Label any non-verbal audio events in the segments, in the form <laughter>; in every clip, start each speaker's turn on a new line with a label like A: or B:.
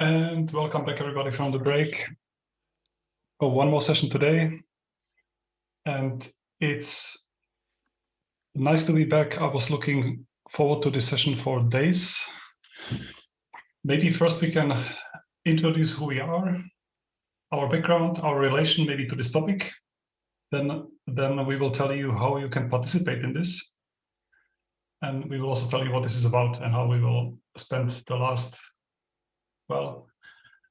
A: And welcome back everybody from the break. Oh, one more session today. And it's nice to be back. I was looking forward to this session for days. Maybe first we can introduce who we are, our background, our relation maybe to this topic. Then, then we will tell you how you can participate in this. And we will also tell you what this is about and how we will spend the last well,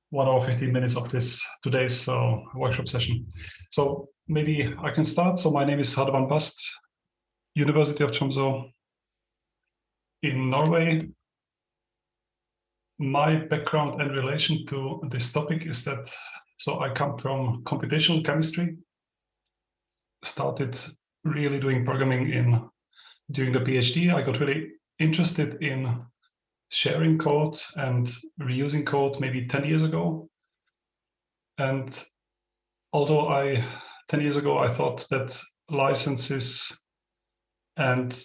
A: one hour, 15 minutes of this today's uh, workshop session. So maybe I can start. So my name is Radovan Bast, University of Tromsø in Norway. My background and relation to this topic is that, so I come from computational chemistry, started really doing programming in during the PhD. I got really interested in sharing code and reusing code maybe 10 years ago. And although I, 10 years ago, I thought that licenses and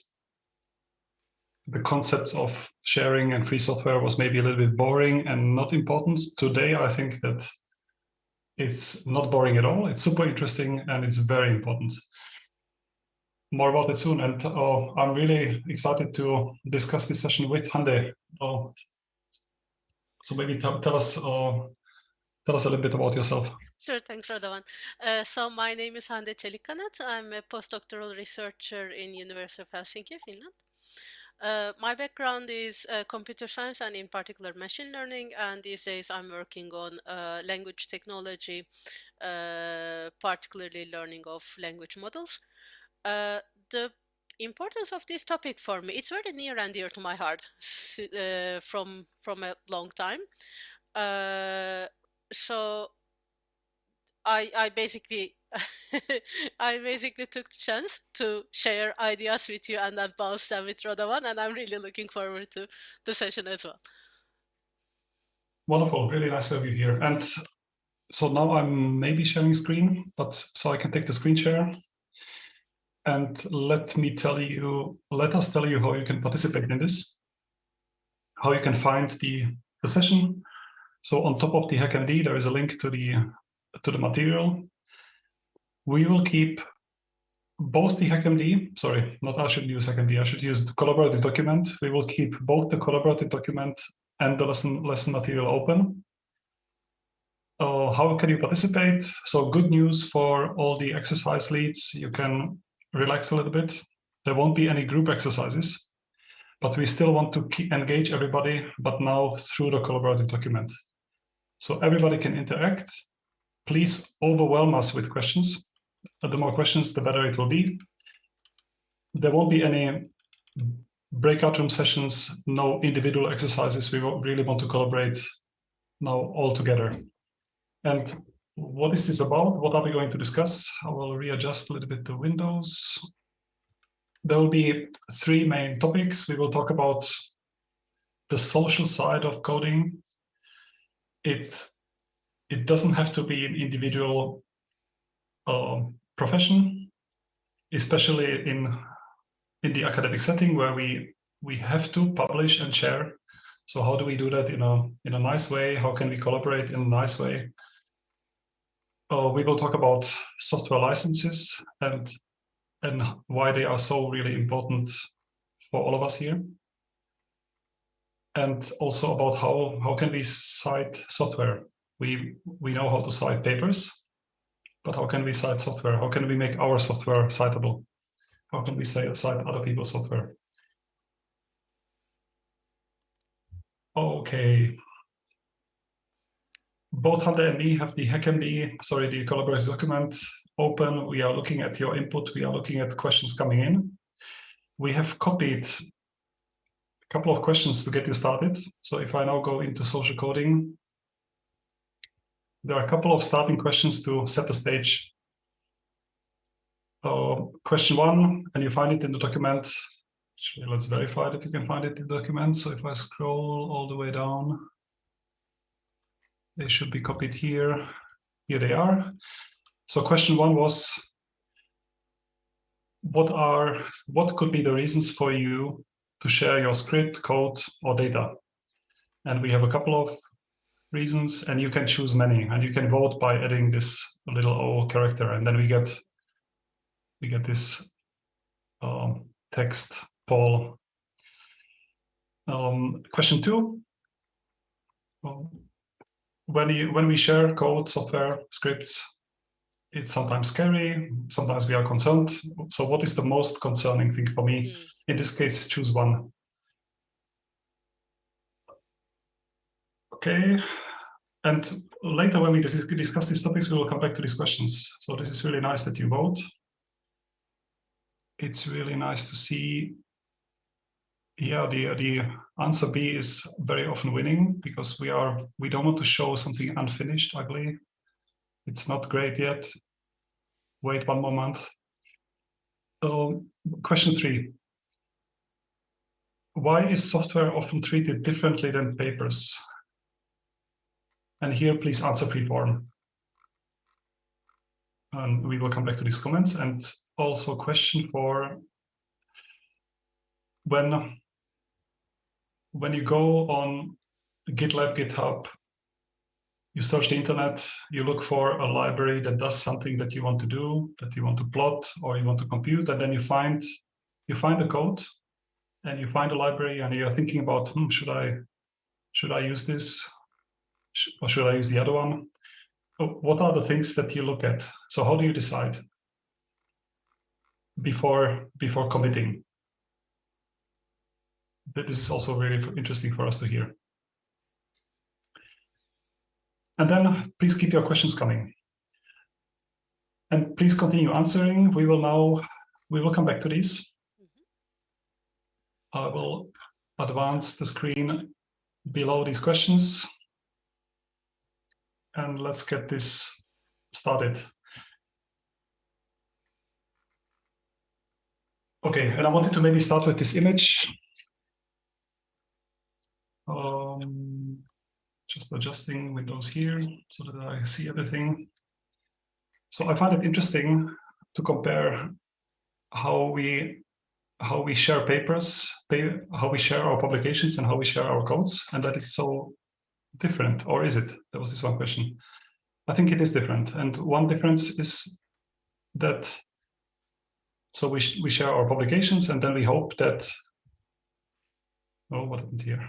A: the concepts of sharing and free software was maybe a little bit boring and not important. Today, I think that it's not boring at all. It's super interesting and it's very important more about it soon. And uh, I'm really excited to discuss this session with Hande. Uh, so maybe tell us uh, tell us a little bit about yourself.
B: Sure, thanks, Radovan. Uh, so my name is Hande Çelikkanat. I'm a postdoctoral researcher in University of Helsinki, Finland. Uh, my background is uh, computer science and in particular machine learning and these days I'm working on uh, language technology, particularly learning of language models. Uh, the importance of this topic for me, it's very near and dear to my heart uh, from, from a long time. Uh, so I, I basically <laughs> I basically took the chance to share ideas with you and then bounce them with Radovan, and I'm really looking forward to the session as well.
A: Wonderful, really nice to have you here. And so now I'm maybe sharing screen, but so I can take the screen share. And let me tell you, let us tell you how you can participate in this, how you can find the, the session. So on top of the HackMD, there is a link to the to the material. We will keep both the HackMD, sorry, not I should use HackMD, I should use the collaborative document. We will keep both the collaborative document and the lesson, lesson material open. Uh, how can you participate? So good news for all the exercise leads. You can relax a little bit. There won't be any group exercises, but we still want to engage everybody, but now through the collaborative document. So everybody can interact. Please overwhelm us with questions. Uh, the more questions, the better it will be. There won't be any breakout room sessions, no individual exercises. We really want to collaborate now all together. And what is this about? What are we going to discuss? I will readjust a little bit the windows. There will be three main topics. We will talk about the social side of coding. It, it doesn't have to be an individual uh, profession, especially in, in the academic setting where we, we have to publish and share. So how do we do that in a, in a nice way? How can we collaborate in a nice way? Uh, we will talk about software licenses and and why they are so really important for all of us here. And also about how, how can we cite software? We, we know how to cite papers, but how can we cite software? How can we make our software citable? How can we say, cite other people's software? Okay, both Hande and me have the HackMD, sorry, the collaborative document open. We are looking at your input. We are looking at questions coming in. We have copied a couple of questions to get you started. So if I now go into social coding, there are a couple of starting questions to set the stage. Uh, question one, and you find it in the document. Actually, let's verify that you can find it in the document. So if I scroll all the way down, they should be copied here. Here they are. So question one was, what are what could be the reasons for you to share your script, code, or data? And we have a couple of reasons, and you can choose many, and you can vote by adding this little O character, and then we get we get this um, text poll. Um, question two. Um, when you when we share code, software, scripts, it's sometimes scary. Sometimes we are concerned. So, what is the most concerning thing for me? Mm. In this case, choose one. Okay, and later when we discuss these topics, we will come back to these questions. So this is really nice that you vote. It's really nice to see, yeah, the, the answer B is very often winning because we are, we don't want to show something unfinished, ugly. It's not great yet. Wait one more month. Um, question three. Why is software often treated differently than papers? And here, please answer free-form. And we will come back to these comments. And also question for when, when you go on GitLab, GitHub, you search the internet, you look for a library that does something that you want to do, that you want to plot or you want to compute, and then you find you find the code and you find a library and you're thinking about, hmm, should I should I use this? or should I use the other one? What are the things that you look at? So how do you decide before before committing? This is also very interesting for us to hear. And then please keep your questions coming. And please continue answering. We will now, we will come back to these. Mm-hmm. I will advance the screen below these questions and let's get this started. Okay, and I wanted to maybe start with this image. Um, just adjusting windows here so that I see everything. So I find it interesting to compare how we how we share papers, how we share our publications and how we share our codes. And that is so different, or is it? That was this one question. I think it is different. And one difference is that, so we, we share our publications and then we hope that, oh, what happened here?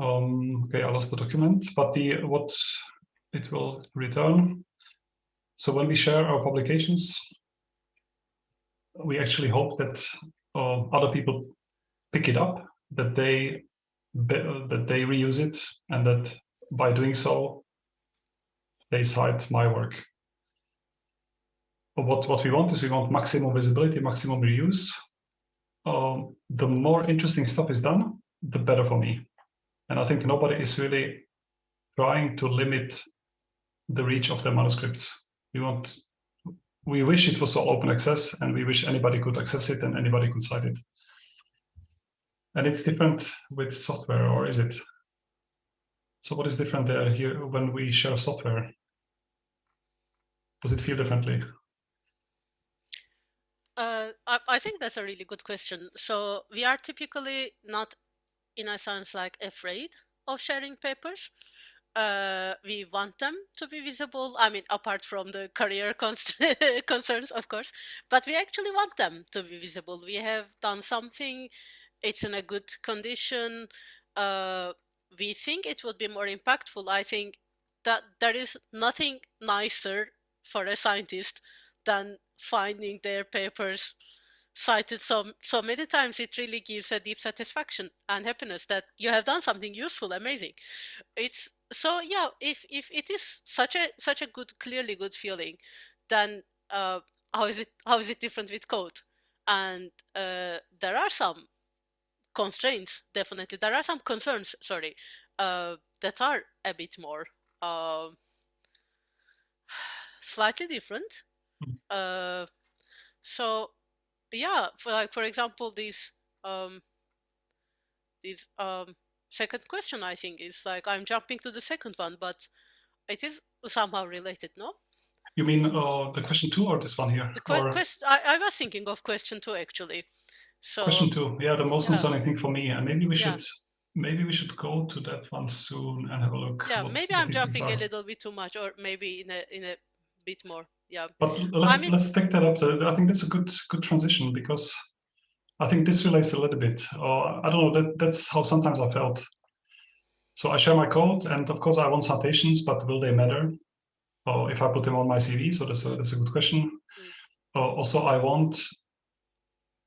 A: Um, okay, I lost the document, but the what it will return. So when we share our publications, we actually hope that uh, other people pick it up, that they that they reuse it and that by doing so, they cite my work. But what, what we want is we want maximum visibility, maximum reuse. Um, the more interesting stuff is done, the better for me. And I think nobody is really trying to limit the reach of their manuscripts. We want, we wish it was all open access and we wish anybody could access it and anybody could cite it. And it's different with software, or is it? So what is different there here when we share software? Does it feel differently?
B: Uh, I, I think that's a really good question. So we are typically not, in a sense, like afraid of sharing papers. Uh, we want them to be visible. I mean, apart from the career <laughs> concerns, of course, but we actually want them to be visible. We have done something it's in a good condition. Uh, we think it would be more impactful. I think that there is nothing nicer for a scientist than finding their papers cited so so many times it really gives a deep satisfaction and happiness that you have done something useful amazing. It's so yeah if if it is such a such a good clearly good feeling then uh how is it how is it different with code? And uh there are some constraints definitely. There are some concerns sorry uh, that are a bit more uh, <sighs> slightly different. Hmm. uh, so yeah for like for example this um this um second question i think is like i'm jumping to the second one but it is somehow related no?
A: You mean uh, the question two or this one here
B: the que- question I, I was thinking of question two actually.
A: So question two, yeah, the most concerning thing for me, and maybe we should maybe we should go to that one soon and have a look.
B: Yeah, maybe I'm jumping a little bit too much, or maybe in a in a bit more. Yeah.
A: But let's I mean, let's take that up. I think that's a good good transition because I think this relates a little bit. Or I don't know. That that's how sometimes I felt. So I share my code, and of course I want citations, but will they matter? Or if I put them on my CV, so that's a that's a good question. Mm. Also, I want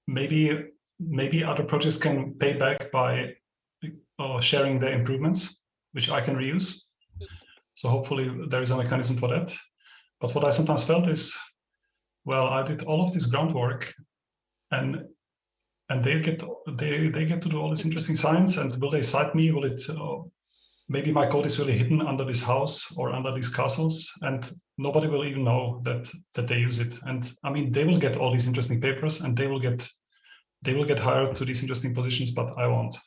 A: maybe maybe other projects can pay back by uh, sharing their improvements, which I can reuse. So hopefully there is a mechanism for that. But what I sometimes felt is, well, I did all of this groundwork and and they get they they get to do all this interesting science and will they cite me? Will it uh, maybe my code is really hidden under this house or under these castles and nobody will even know that that they use it. And i mean they will get all these interesting papers and they will get they will get hired to these interesting positions but i won't.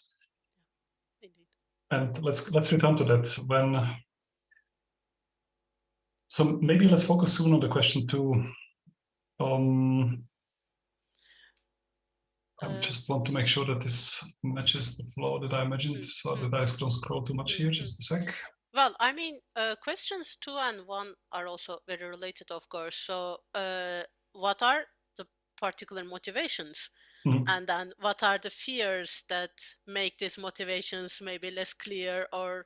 A: Indeed. and let's let's return to that. When so maybe let's focus soon on the question two. Um, I uh, just want to make sure that this matches the flow that I imagined mm, so mm, that I don't scroll too much mm, here just a sec.
B: Well I mean uh, questions two and one are also very related of course. So uh, what are the particular motivations? Mm. And then what are the fears that make these motivations maybe less clear or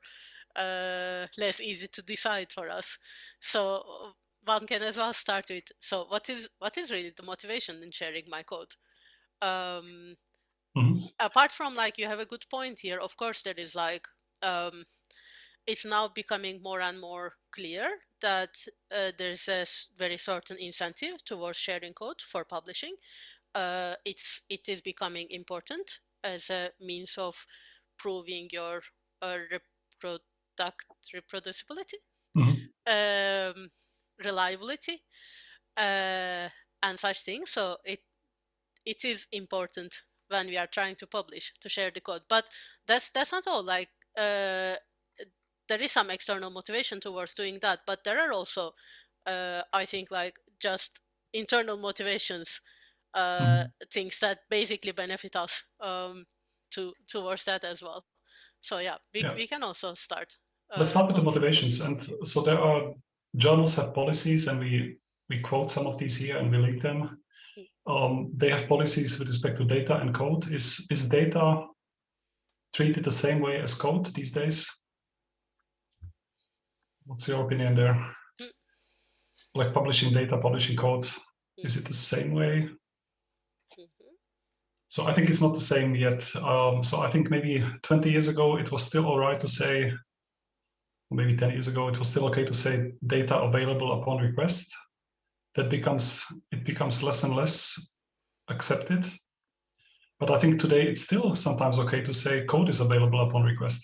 B: uh, less easy to decide for us? So one can as well start with, so what is what is really the motivation in sharing my code? Um, mm. Apart from like, you have a good point here, of course there is like, um, it's now becoming more and more clear that uh, there's a very certain incentive towards sharing code for publishing uh, it's it is becoming important as a means of proving your uh, reproducibility, mm -hmm. um, reliability, uh, and such things. So it it is important when we are trying to publish to share the code. But that's that's not all. Like uh, there is some external motivation towards doing that, but there are also, uh, I think, like just internal motivations uh, mm-hmm. things that basically benefit us um, to towards that as well. So yeah, we, yeah. we can also start.
A: Uh, Let's start with the motivations. And so there are journals have policies and we, we quote some of these here and we link them. Um, they have policies with respect to data and code. Is, is data treated the same way as code these days? What's your opinion there? Hmm. Like publishing data, publishing code, is it the same way? So I think it's not the same yet. Um, so I think maybe 20 years ago, it was still all right to say, maybe 10 years ago, it was still okay to say data available upon request. That becomes, it becomes less and less accepted. But I think today it's still sometimes okay to say code is available upon request.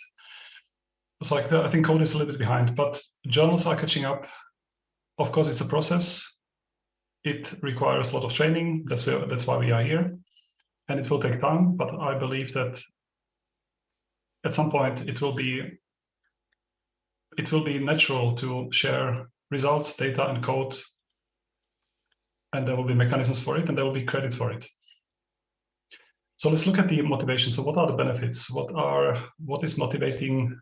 A: So I think code is a little bit behind, but journals are catching up. Of course, it's a process. It requires a lot of training. That's where, that's why we are here and it will take time, but I believe that at some point it will be it will be natural to share results, data, and code, and there will be mechanisms for it, and there will be credit for it. So let's look at the motivation. So what are the benefits? What are what is motivating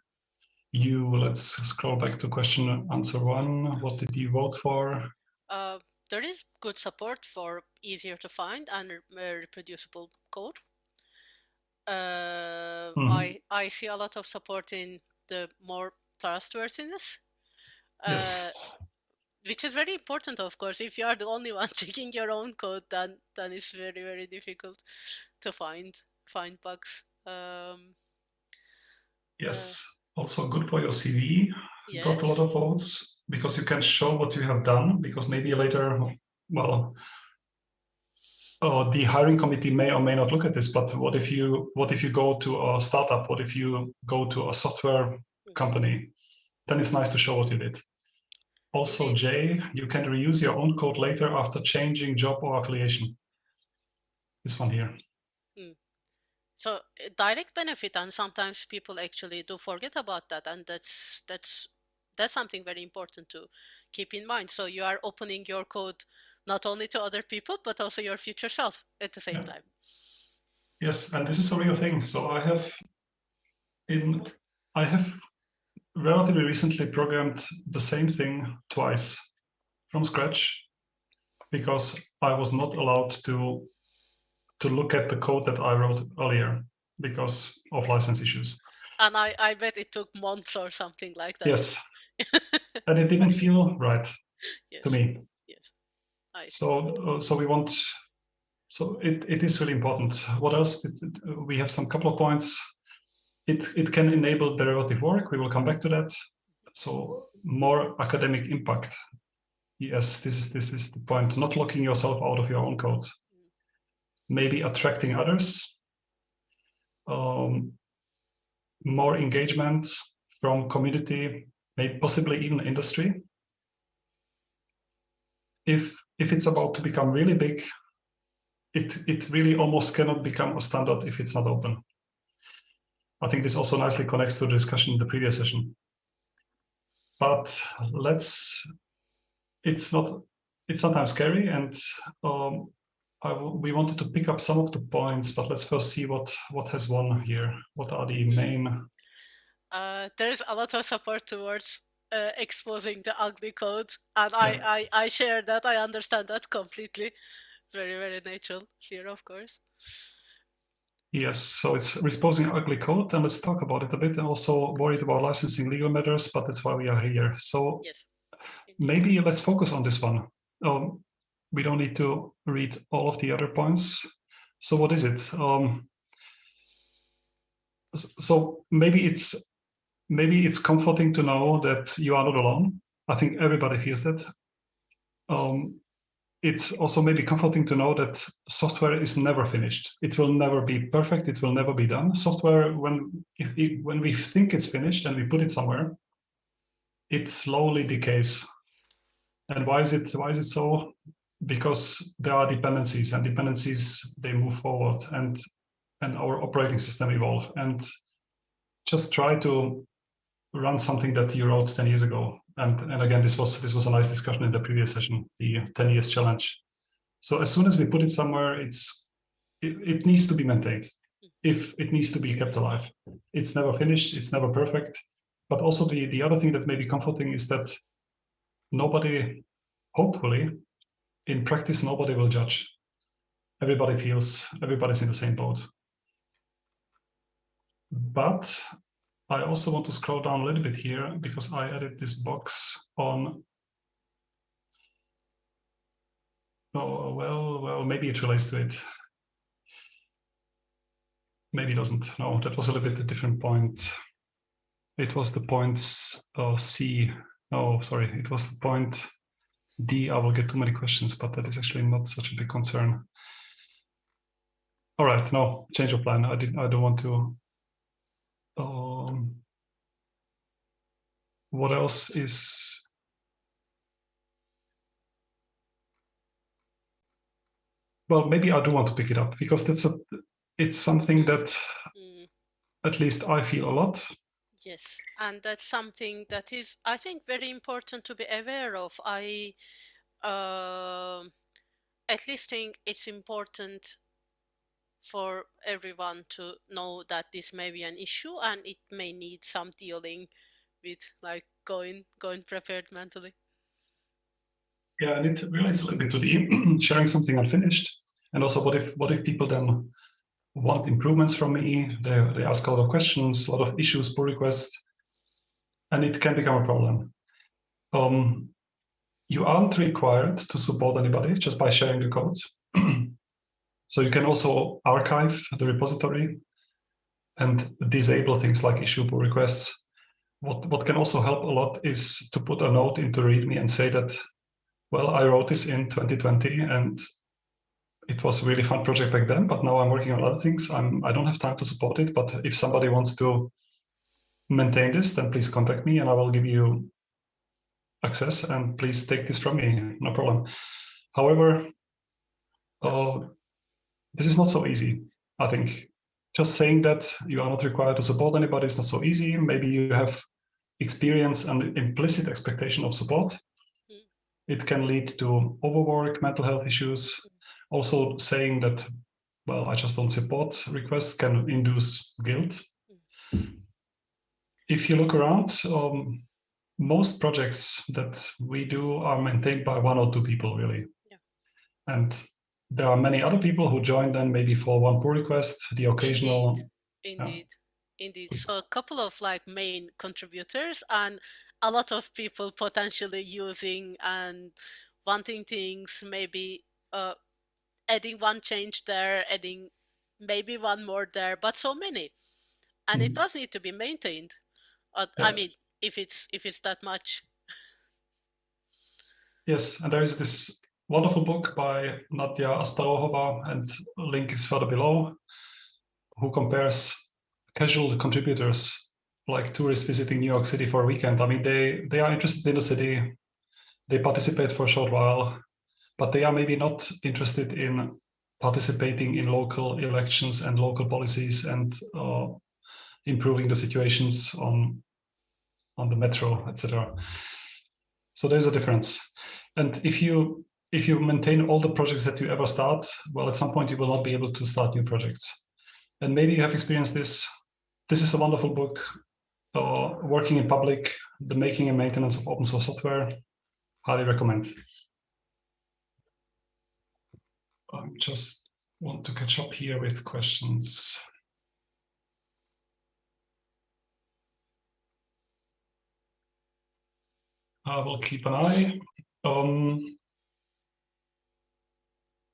A: you? Let's scroll back to question answer one. What did you vote for?
B: Uh, there is good support for easier to find and reproducible code. Uh, mm -hmm. I, I see a lot of support in the more trustworthiness, yes. uh, which is very important, of course. If you are the only <laughs> one checking your own code, then then it's very very difficult to find find bugs. Um,
A: yes, uh, also good for your CV. Yes. Got a lot of votes because you can show what you have done because maybe later, well, oh, the hiring committee may or may not look at this, but what if you what if you go to a startup? What if you go to a software company? Then it's nice to show what you did. Also, Jay, you can reuse your own code later after changing job or affiliation. This one here. Hmm.
B: So direct benefit, and sometimes people actually do forget about that, and that's that's that's something very important to keep in mind. So you are opening your code not only to other people, but also your future self at the same yeah. time.
A: Yes, and this is a real thing. So I have in I have relatively recently programmed the same thing twice from scratch because I was not allowed to to look at the code that I wrote earlier because of license issues.
B: And I, I bet it took months or something like that.
A: Yes. <laughs> and it didn't feel right
B: yes.
A: to me.
B: Yes. I
A: so uh, so we want so it, it is really important. What else? We have some couple of points. It, it can enable derivative work. We will come back to that. So more academic impact. Yes, this is this is the point. Not locking yourself out of your own code. Maybe attracting others. Um, more engagement from community, maybe possibly even industry. If if it's about to become really big, it, it really almost cannot become a standard if it's not open. I think this also nicely connects to the discussion in the previous session. But let's, it's not, it's sometimes scary and um, we wanted to pick up some of the points, but let's first see what, what has won here. What are the hmm. main?
B: Uh, there's a lot of support towards uh, exposing the ugly code and yeah. I, I, I share that, I understand that completely very, very natural fear, of course.
A: Yes, so it's exposing ugly code, and let's talk about it a bit. And also worried about licensing legal matters, but that's why we are here. So
B: yes.
A: maybe let's focus on this one. Um, we don't need to read all of the other points. So what is it? Um, so maybe it's maybe it's comforting to know that you are not alone. I think everybody feels that. Um, it's also maybe comforting to know that software is never finished. It will never be perfect. It will never be done. Software, when when we think it's finished and we put it somewhere, it slowly decays. And why is it why is it so? Because there are dependencies, and dependencies they move forward, and and our operating system evolve. And just try to run something that you wrote 10 years ago and, and again, this was this was a nice discussion in the previous session, the 10 years challenge. So as soon as we put it somewhere, it's it, it needs to be maintained. If it needs to be kept alive, it's never finished, it's never perfect. But also the the other thing that may be comforting is that nobody, hopefully, in practice, nobody will judge. Everybody feels everybody's in the same boat. But I also want to scroll down a little bit here because I added this box on. Oh, well, well, maybe it relates to it. Maybe it doesn't. No, that was a little bit a different point. It was the points uh, C. Oh, sorry, it was the point D. I will get too many questions, but that is actually not such a big concern. All right, no, change of plan. I didn't. I don't want to um, what else is well maybe i do want to pick it up because that's a it's something that mm. at least i feel a lot
B: yes and that's something that is i think very important to be aware of i uh, at least think it's important for everyone to know that this may be an issue and it may need some dealing with like going going prepared mentally.
A: Yeah and it relates a little bit to the <clears throat> sharing something unfinished and also what if what if people then want improvements from me? They, they ask a lot of questions a lot of issues pull requests and it can become a problem. Um, you aren't required to support anybody just by sharing the code <clears throat> So you can also archive the repository and disable things like issue pull requests. What, what can also help a lot is to put a note into README and say that, well, I wrote this in 2020 and it was a really fun project back then, but now I'm working on other things. I'm, I don't have time to support it, but if somebody wants to maintain this, then please contact me and I will give you access and please take this from me, no problem. However, uh, this is not so easy, I think. Just saying that you are not required to support anybody is not so easy. Maybe you have experience and implicit expectation of support. Mm. It can lead to overwork, mental health issues. Also saying that, well, I just don't support requests can induce guilt. Mm. if you look around, um, most projects that we do are maintained by one or two people, really.
B: Yeah.
A: And there are many other people who join then maybe for one pull request, the occasional.
B: Indeed, indeed, yeah. indeed. So a couple of like main contributors and a lot of people potentially using and wanting things, maybe uh, adding one change there, adding maybe one more there, but so many. And mm. it does need to be maintained. Uh, yeah. I mean, if it's if it's that much.
A: Yes, and there is this wonderful book by Nadia Asparouhova, and link is further below, who compares casual contributors like tourists visiting New York City for a weekend. I mean, they they are interested in the city, they participate for a short while, but they are maybe not interested in participating in local elections and local policies and uh, improving the situations on on the metro, etc. So there's a difference. And if you if you maintain all the projects that you ever start, well, at some point you will not be able to start new projects. And maybe you have experienced this. This is a wonderful book, uh, Working in Public, the Making and Maintenance of Open Source Software. Highly recommend. I just want to catch up here with questions. I will keep an eye. Um,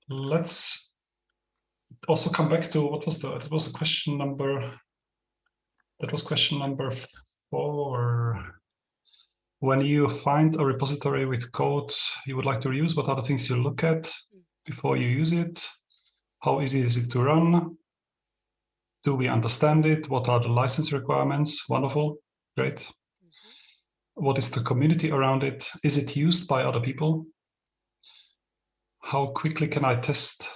A: let's also come back to what was the it was a question number that was question number four. When you find a repository with code you would like to reuse what are the things you look at before you use it? How easy is it to run? Do we understand it? What are the license requirements? Wonderful great. Mm -hmm. what is the community around it? Is it used by other people how quickly can I test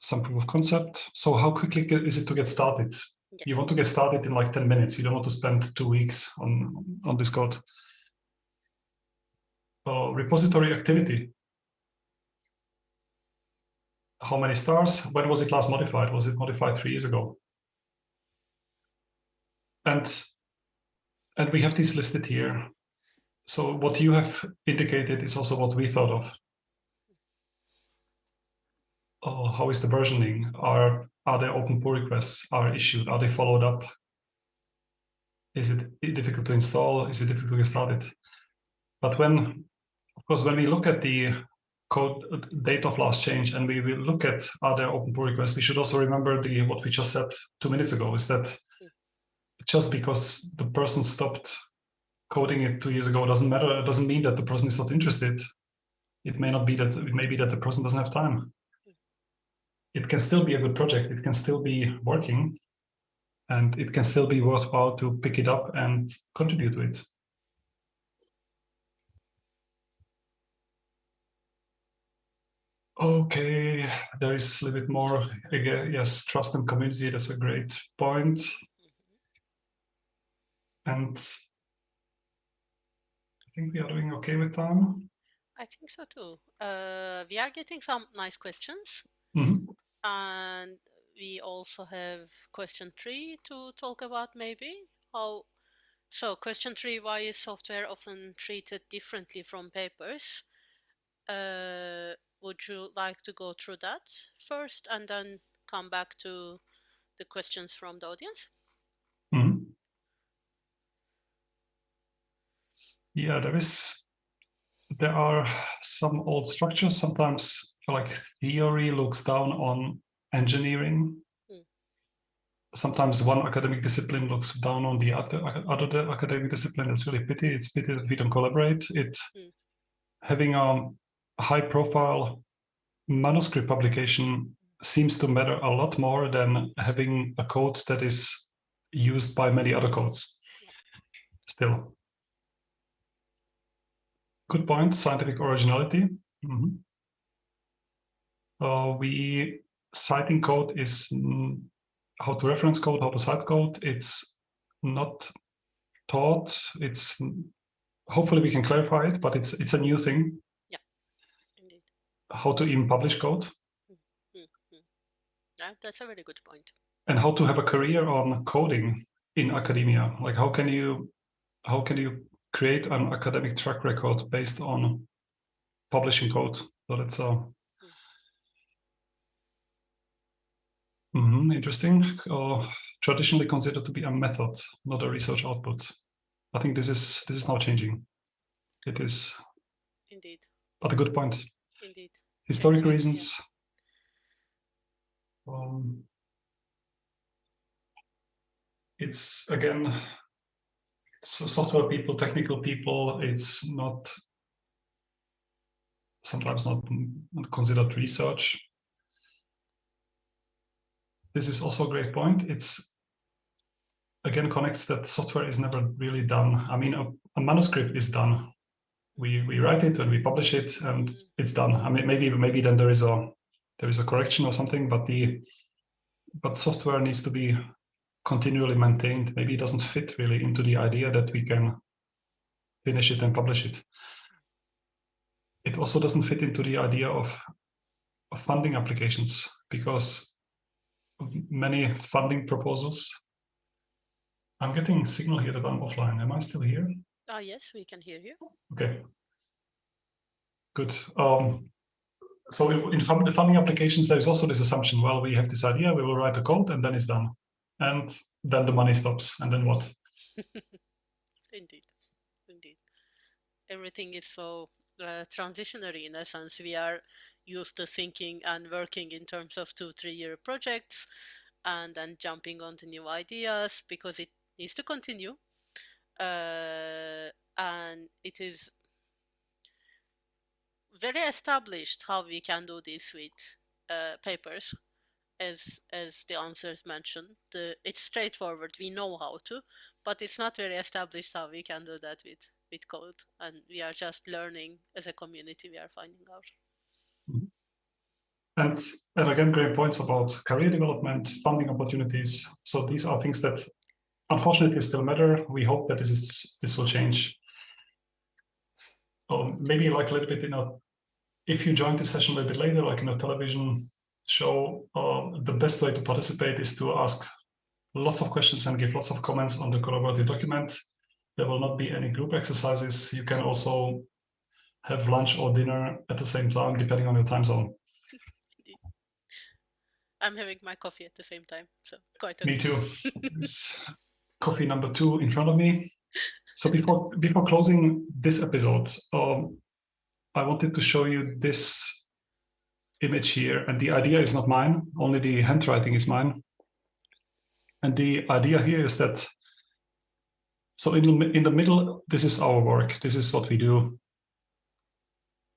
A: some proof of concept? So how quickly is it to get started? Yes. You want to get started in like 10 minutes. You don't want to spend two weeks on, on this code. Uh, repository activity. How many stars? When was it last modified? Was it modified three years ago? And, and we have this listed here. So what you have indicated is also what we thought of oh, how is the versioning? Are are there open pull requests are issued? Are they followed up? Is it difficult to install? Is it difficult to get started? But when, of course, when we look at the code uh, date of last change and we will look at other open pull requests, we should also remember the what we just said two minutes ago is that just because the person stopped coding it two years ago doesn't matter. It doesn't mean that the person is not interested. It may not be that it may be that the person doesn't have time it can still be a good project. It can still be working and it can still be worthwhile to pick it up and contribute to it. Okay, there is a little bit more. Again, yes, trust and community, that's a great point. And I think we are doing okay with time.
B: I think so too. Uh, we are getting some nice questions. And we also have question three to talk about maybe. How so question three why is software often treated differently from papers? Uh, would you like to go through that first and then come back to the questions from the audience?
A: Mm -hmm. yeah there is there are some old structures. Sometimes like theory looks down on engineering. Mm. Sometimes one academic discipline looks down on the other, other academic discipline. It's really pity. It's pity that we don't collaborate. It mm. having a high profile manuscript publication seems to matter a lot more than having a code that is used by many other codes. Still. Good point, scientific originality. Mm -hmm. Uh, we citing code is mm, how to reference code, how to cite code. It's not taught. It's hopefully we can clarify it, but it's it's a new thing.
B: Yeah, indeed.
A: How to even publish code. Mm
B: -hmm. Yeah, that's a very good point.
A: And how to have a career on coding in academia. Like how can you how can you create an academic track record based on publishing code? So that's a mm -hmm, interesting. Uh, traditionally considered to be a method, not a research output. I think this is this is now changing. It is
B: indeed.
A: But a good point.
B: Indeed.
A: Historic indeed, reasons. Yeah. Um, it's again software people, technical people. It's not sometimes not considered research. This is also a great point. It's again connects that software is never really done. I mean, a, a manuscript is done. We we write it and we publish it, and it's done. I mean, maybe maybe then there is a there is a correction or something, but the but software needs to be continually maintained. Maybe it doesn't fit really into the idea that we can finish it and publish it. It also doesn't fit into the idea of, of funding applications because many funding proposals. I'm getting signal here that I'm offline. Am I still here?
B: Oh, yes, we can hear you.
A: Okay. Good. Um, so in, in the funding applications, there's also this assumption, well, we have this idea, we will write a code and then it's done and then the money stops and then what <laughs>
B: indeed indeed everything is so uh, transitionary in essence we are used to thinking and working in terms of two three year projects and then jumping onto new ideas because it needs to continue. Uh, and it is very established how we can do this with uh, papers as as the answers mentioned. The it's straightforward. We know how to but it's not very established how we can do that with with code. And we are just learning as a community we are finding out.
A: And and again great points about career development funding opportunities so these are things that unfortunately still matter we hope that this is this will change um, maybe like a little bit you know if you join the session a little bit later like in a television show uh, the best way to participate is to ask lots of questions and give lots of comments on the collaborative document. There will not be any group exercises. You can also have lunch or dinner at the same time, depending on your time zone.
B: I'm having my coffee at the same time, so quite
A: okay. Me too. <laughs> coffee number two in front of me. So before before closing this episode, um, I wanted to show you this image here. And the idea is not mine, only the handwriting is mine. And the idea here is that, so in, in the middle, this is our work. This is what we do.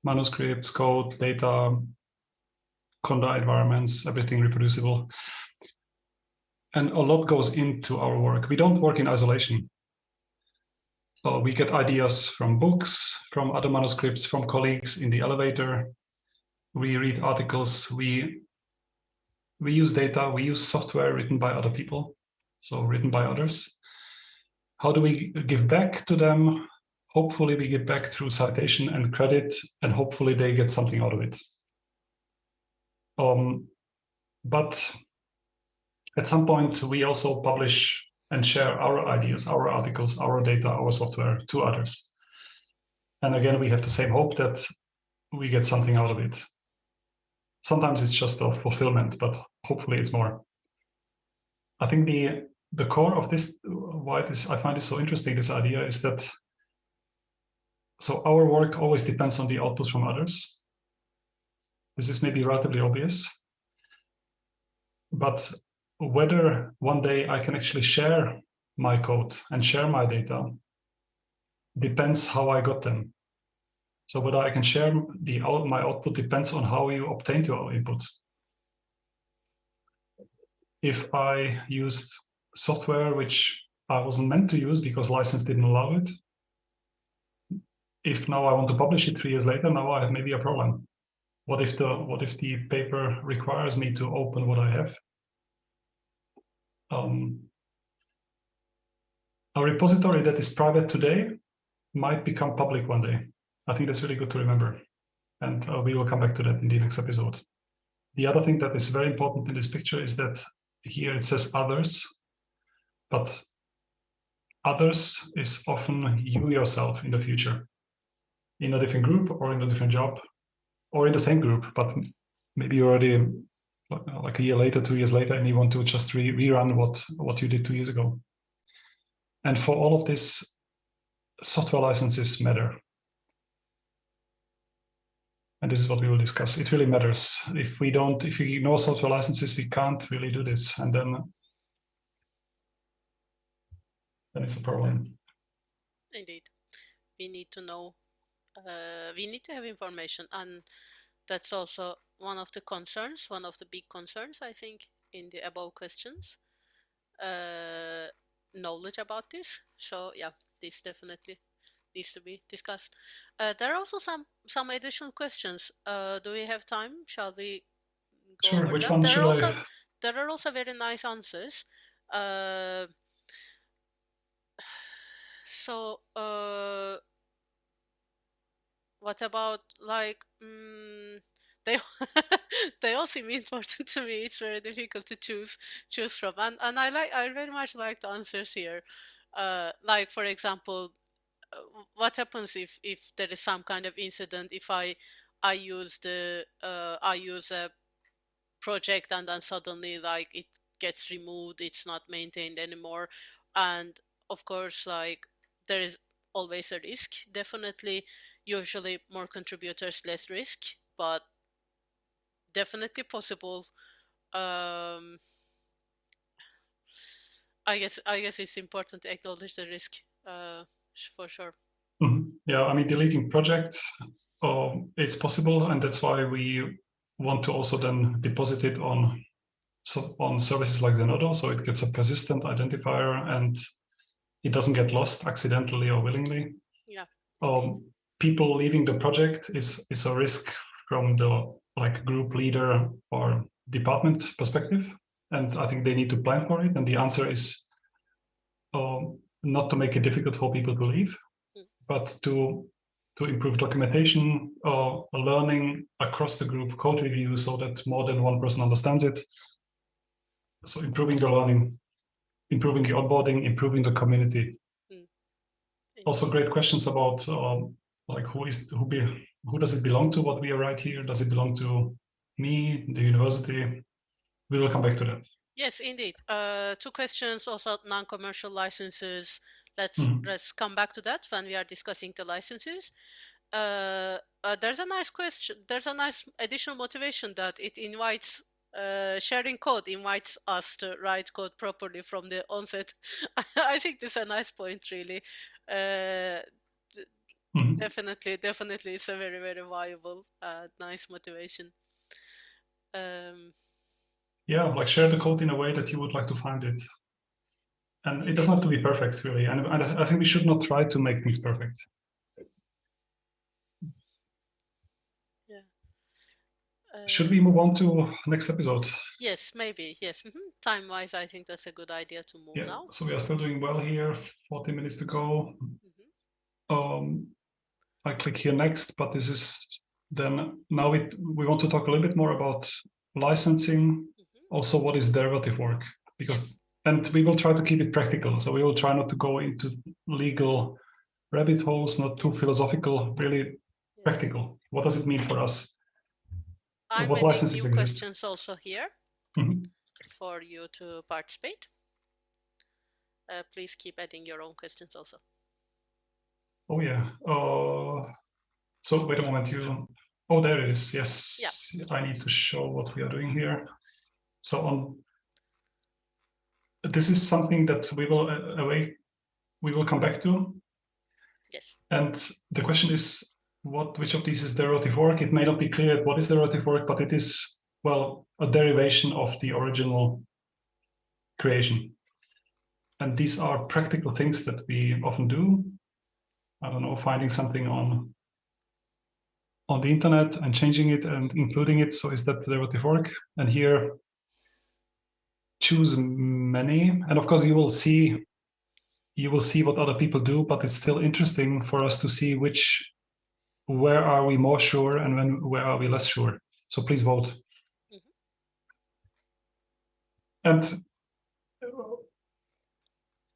A: Manuscripts, code, data, Conda environments, everything reproducible. And a lot goes into our work. We don't work in isolation. So we get ideas from books, from other manuscripts, from colleagues in the elevator, we read articles, we we use data, we use software written by other people, so written by others. How do we give back to them? Hopefully we give back through citation and credit, and hopefully they get something out of it. Um, but at some point, we also publish and share our ideas, our articles, our data, our software to others. And again, we have the same hope that we get something out of it. Sometimes it's just a fulfillment, but hopefully it's more. I think the the core of this, why this I find it so interesting, this idea is that so our work always depends on the output from others. This is maybe relatively obvious, but whether one day I can actually share my code and share my data depends how I got them. So whether I can share the out, my output depends on how you obtained your input. If I used software which I wasn't meant to use because license didn't allow it, if now I want to publish it three years later, now I have maybe a problem. What if the what if the paper requires me to open what I have? Um, a repository that is private today might become public one day. I think that's really good to remember. And uh, we will come back to that in the next episode. The other thing that is very important in this picture is that here it says others, but others is often you yourself in the future, in a different group or in a different job, or in the same group, but maybe you're already uh, like a year later, two years later, and you want to just re rerun what what you did two years ago. And for all of this, software licenses matter. And this is what we will discuss. It really matters. If we don't, if we ignore software licenses, we can't really do this. And then, then it's a problem.
B: Indeed. We need to know, uh, we need to have information. And that's also one of the concerns, one of the big concerns, I think, in the above questions. Uh, knowledge about this. So yeah, this definitely needs to be discussed. Uh, there are also some some additional questions. Uh, do we have time? Shall we
A: go sure, over which them? One there, are
B: also,
A: I...
B: there are also very nice answers. Uh, <sighs> so uh, what about like um, <laughs> they they all seem important to me. It's very difficult to choose choose from, and and I like I very much like the answers here. Uh, like for example, uh, what happens if if there is some kind of incident if i i use the uh, i use a project and then suddenly like it gets removed it's not maintained anymore and of course like there is always a risk definitely usually more contributors less risk but definitely possible um i guess i guess it's important to acknowledge the risk uh for sure.
A: Mm -hmm. Yeah, I mean, deleting project, um, it's possible, and that's why we want to also then deposit it on so on services like Zenodo, so it gets a persistent identifier and it doesn't get lost accidentally or willingly.
B: Yeah.
A: Um, people leaving the project is is a risk from the like group leader or department perspective, and I think they need to plan for it. And the answer is um, not to make it difficult for people to leave, mm. but to to improve documentation or learning across the group code review so that more than one person understands it. So improving the learning, improving the onboarding, improving the community. Mm. Also great questions about um, like who is who be who does it belong to what we are right here? Does it belong to me, the university? We will come back to that.
B: Yes, indeed. Uh, two questions also non-commercial licenses. Let's mm. let's come back to that when we are discussing the licenses. Uh, uh, there's a nice question. There's a nice additional motivation that it invites uh, sharing code invites us to write code properly from the onset. <laughs> I think this is a nice point, really. Uh, mm. Definitely, definitely, it's a very, very viable, uh, nice motivation. Um,
A: yeah, like share the code in a way that you would like to find it. And it doesn't have to be perfect, really. And, and I think we should not try to make things perfect.
B: Yeah.
A: Uh, should we move on to next episode?
B: Yes, maybe. Yes. Mm -hmm. Time-wise, I think that's a good idea to move
A: yeah.
B: now.
A: So we are still doing well here. 40 minutes to go. Mm -hmm. Um, I click here next, but this is then now we we want to talk a little bit more about licensing also what is derivative work because and we will try to keep it practical so we will try not to go into legal rabbit holes not too philosophical really yes. practical what does it mean for us
B: I'm what licenses new questions also here mm -hmm. for you to participate uh, please keep adding your own questions also
A: oh yeah uh, so wait a moment you oh there it is yes
B: yeah.
A: i need to show what we are doing here so on, this is something that we will uh, away, we will come back to.
B: Yes.
A: And the question is, what which of these is derivative work? It may not be clear what is derivative work, but it is well a derivation of the original creation. And these are practical things that we often do. I don't know, finding something on on the internet and changing it and including it. So is that derivative work? And here choose many and of course you will see you will see what other people do but it's still interesting for us to see which where are we more sure and when where are we less sure so please vote mm -hmm. and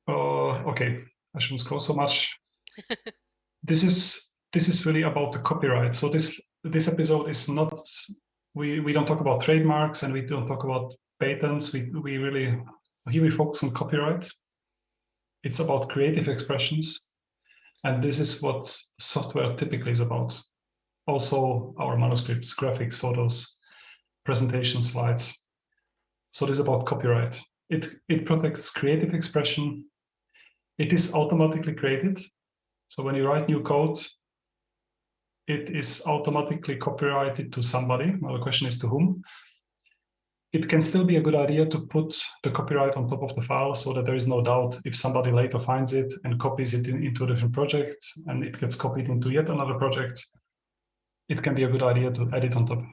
A: uh, okay I shouldn't scroll so much. <laughs> this is this is really about the copyright. So this this episode is not we we don't talk about trademarks and we don't talk about patents. We we really here we focus on copyright. It's about creative expressions, and this is what software typically is about. Also, our manuscripts, graphics, photos, presentation slides. So this is about copyright. It it protects creative expression. It is automatically created. So when you write new code, it is automatically copyrighted to somebody. Now the question is to whom. It can still be a good idea to put the copyright on top of the file so that there is no doubt if somebody later finds it and copies it in, into a different project and it gets copied into yet another project, it can be a good idea to add it on top.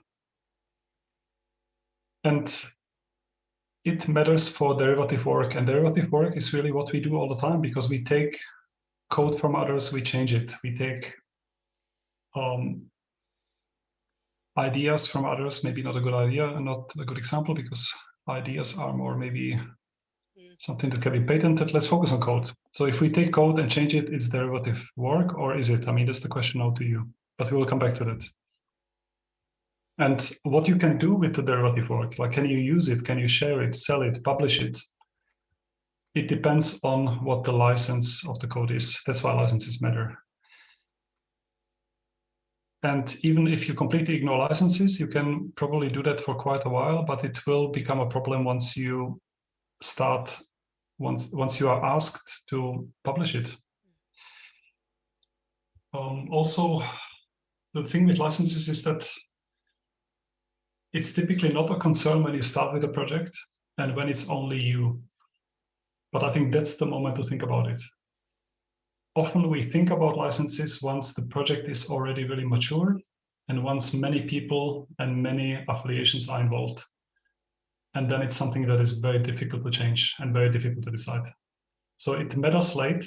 A: And it matters for derivative work and derivative work is really what we do all the time because we take code from others, we change it. We take um, ideas from others, maybe not a good idea and not a good example because ideas are more maybe mm. something that can be patented. Let's focus on code. So if we take code and change it, is derivative work or is it? I mean, that's the question now to you, but we will come back to that. And what you can do with the derivative work, like can you use it, can you share it, sell it, publish it? It depends on what the license of the code is. That's why licenses matter. And even if you completely ignore licenses, you can probably do that for quite a while, but it will become a problem once you start, once, once you are asked to publish it. Um, also, the thing with licenses is that it's typically not a concern when you start with a project and when it's only you. But I think that's the moment to think about it often we think about licenses once the project is already really mature and once many people and many affiliations are involved. And then it's something that is very difficult to change and very difficult to decide. So it matters late,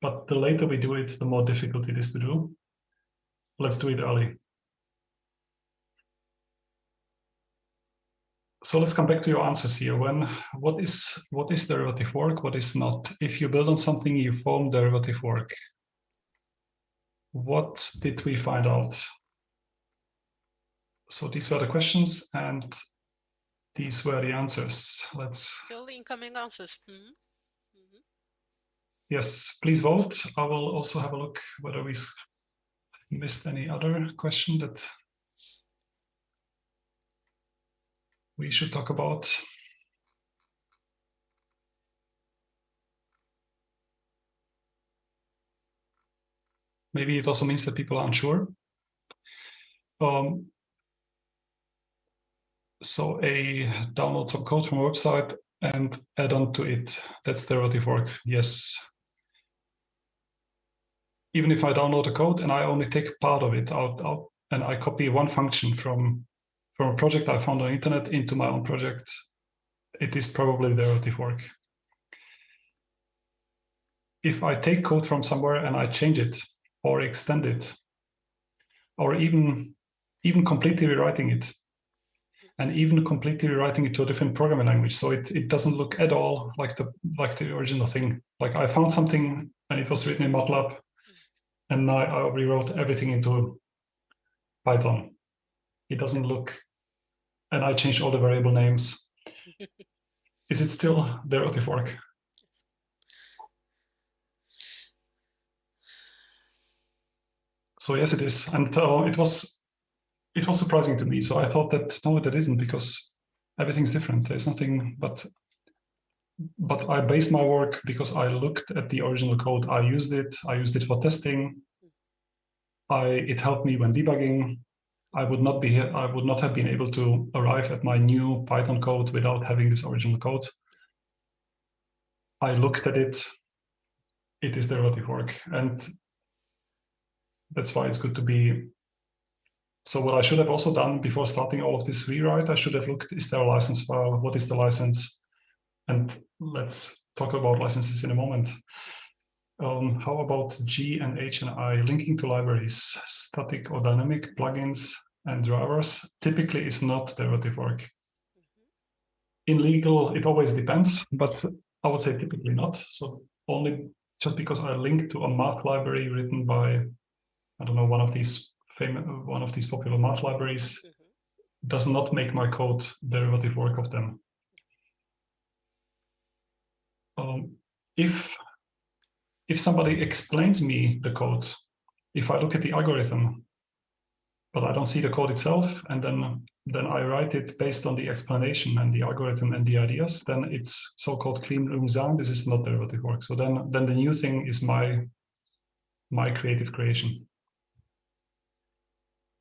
A: but the later we do it, the more difficult it is to do. Let's do it early. So let's come back to your answers here. When what is what is derivative work? What is not? If you build on something, you form derivative work. What did we find out? So these were the questions, and these were the answers. Let's
B: still incoming answers. Mm -hmm. Mm -hmm.
A: Yes, please vote. I will also have a look whether we missed any other question that we should talk about. Maybe it also means that people are unsure. Um, so a download some code from a website and add on to it. That's derivative work. Yes. Even if I download the code and I only take part of it out, out and I copy one function from a project I found on the internet into my own project, it is probably derivative work. If I take code from somewhere and I change it or extend it, or even, even completely rewriting it, and even completely rewriting it to a different programming language, so it, it doesn't look at all like the like the original thing. Like I found something and it was written in MATLAB, and now I rewrote everything into Python. It doesn't look and I changed all the variable names. <laughs> Is it still derivative work? So yes, it is, and uh, it was it was surprising to me. So I thought that no, that isn't because everything's different. There's nothing but but I based my work because I looked at the original code. I used it. I used it for testing. I it helped me when debugging. I would not be here, I would not have been able to arrive at my new Python code without having this original code. I looked at it. It is derivative work, and that's why it's good to be. So what I should have also done before starting all of this rewrite, I should have looked: is there a license file? What is the license? And let's talk about licenses in a moment. Um, how about G and H and I linking to libraries, static or dynamic plugins and drivers typically is not derivative work. In legal, it always depends, but I would say typically not. So only just because I link to a math library written by, I don't know, one of these famous, one of these popular math libraries, mm -hmm. does not make my code derivative work of them. Um, if if somebody explains me the code, if I look at the algorithm, but I don't see the code itself, and then then I write it based on the explanation and the algorithm and the ideas, then it's so-called clean room design. This is not derivative work. So then, then the new thing is my, my creative creation.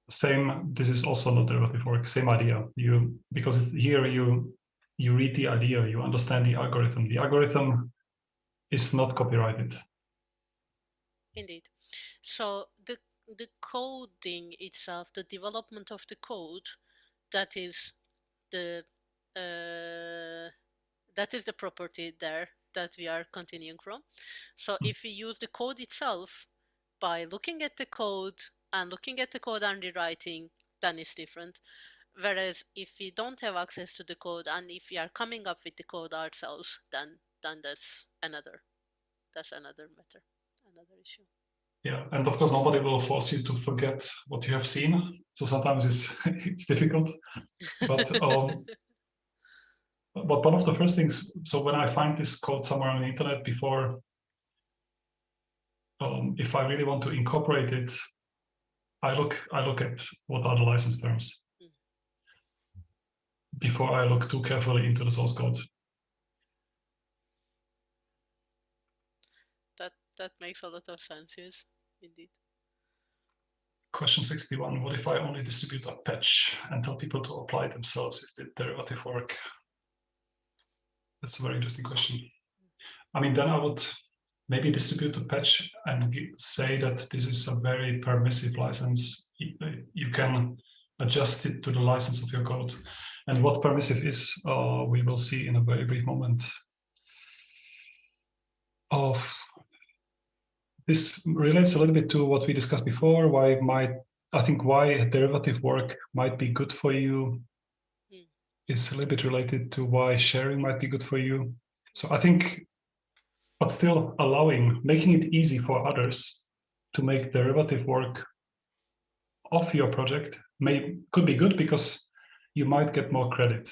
A: Same, this is also not derivative work, same idea. You Because here you, you read the idea, you understand the algorithm. The algorithm is not copyrighted.
B: Indeed. So the the coding itself, the development of the code, that is the uh, that is the property there that we are continuing from. So hmm. if we use the code itself by looking at the code and looking at the code and rewriting, then it's different. Whereas if we don't have access to the code and if we are coming up with the code ourselves, then then that's another that's another matter, another issue.
A: Yeah, and of course nobody will force you to forget what you have seen. So sometimes it's <laughs> it's difficult. But <laughs> um, but one of the first things, so when I find this code somewhere on the internet before, um, if I really want to incorporate it, I look I look at what are the license terms mm. before I look too carefully into the source code.
B: That makes a lot of sense, yes, indeed.
A: Question 61, what if I only distribute a patch and tell people to apply themselves? Is it derivative work? That's a very interesting question. I mean, then I would maybe distribute a patch and say that this is a very permissive license. You can adjust it to the license of your code. And what permissive is, uh, we will see in a very brief moment. Of this relates a little bit to what we discussed before, why might, I think why derivative work might be good for you mm. is a little bit related to why sharing might be good for you. So I think, but still allowing, making it easy for others to make derivative work of your project may could be good because you might get more credit.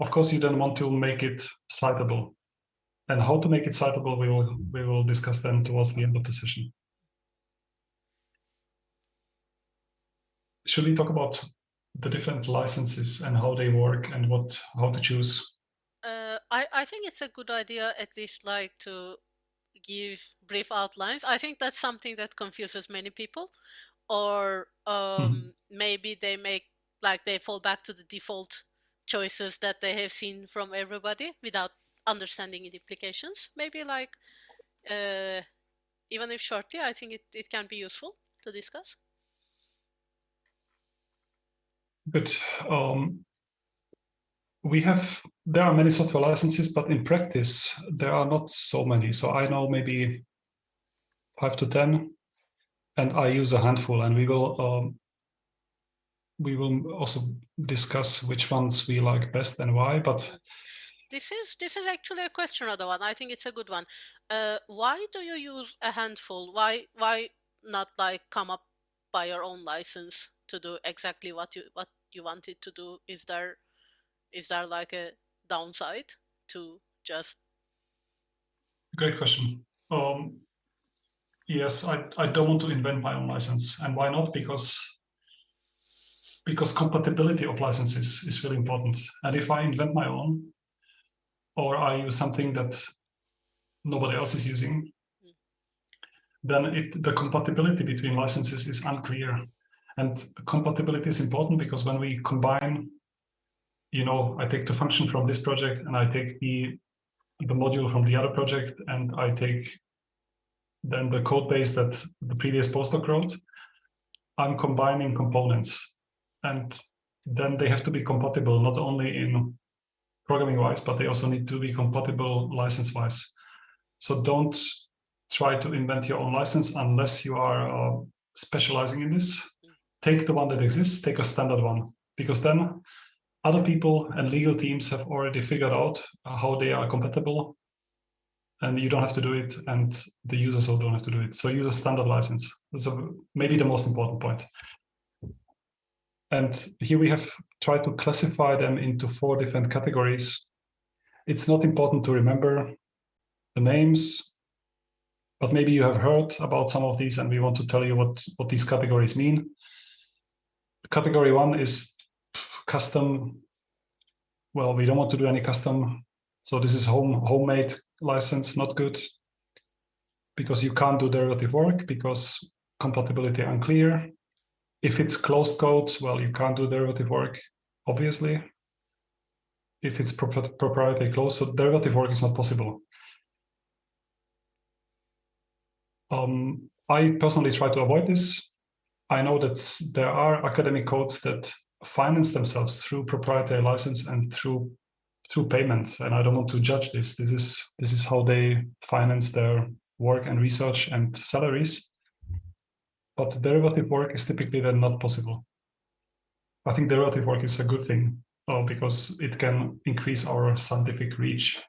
A: Of course, you don't want to make it citable and how to make it citable, we will, we will discuss them towards the end of the session. Should we talk about the different licenses and how they work and what how to choose?
B: Uh, I, I think it's a good idea at least like to give brief outlines. I think that's something that confuses many people or um, mm -hmm. maybe they make like they fall back to the default choices that they have seen from everybody without understanding the implications. Maybe like, uh, even if shortly, I think it, it can be useful to discuss.
A: Good. Um, we have, there are many software licenses, but in practice, there are not so many. So I know maybe five to 10, and I use a handful, and we will um, we will also discuss which ones we like best and why, but
B: this is this is actually a question, other one. I think it's a good one. Uh, why do you use a handful? Why why not like come up by your own license to do exactly what you what you wanted to do? Is there is there like a downside to just?
A: Great question. Um, yes, I I don't want to invent my own license, and why not? Because because compatibility of licenses is really important. And if I invent my own, or I use something that nobody else is using, then it, the compatibility between licenses is unclear. And compatibility is important because when we combine, you know, I take the function from this project and I take the, the module from the other project and I take then the code base that the previous postdoc wrote, I'm combining components. And then they have to be compatible not only in programming wise, but they also need to be compatible license wise. So don't try to invent your own license unless you are uh, specializing in this. Take the one that exists, take a standard one, because then other people and legal teams have already figured out how they are compatible. and you don't have to do it, and the users also don't have to do it. So use a standard license. So maybe the most important point. And here we have tried to classify them into four different categories. It's not important to remember the names, but maybe you have heard about some of these and we want to tell you what, what these categories mean. Category one is custom. Well, we don't want to do any custom. So this is home homemade license, not good because you can't do derivative work because compatibility unclear. If it's closed code, well, you can't do derivative work, obviously. If it's proprietary closed, so derivative work is not possible. Um, I personally try to avoid this. I know that there are academic codes that finance themselves through proprietary license and through through payment and i don't want to judge this this is this is how they finance their work and research and salaries but derivative work is typically then not possible. I think derivative work is a good thing uh, because it can increase our scientific reach.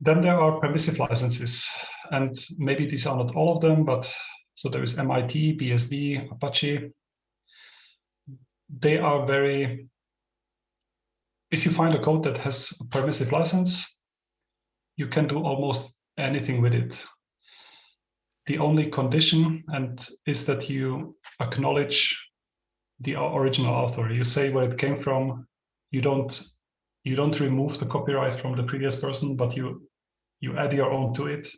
A: Then there are permissive licenses and maybe these are not all of them but so there is mit bsd apache. They are very if you find a code that has a permissive license, you can do almost anything with it. The only condition and is that you acknowledge the original author. You say where it came from. You don't you don't remove the copyright from the previous person, but you you add your own to it.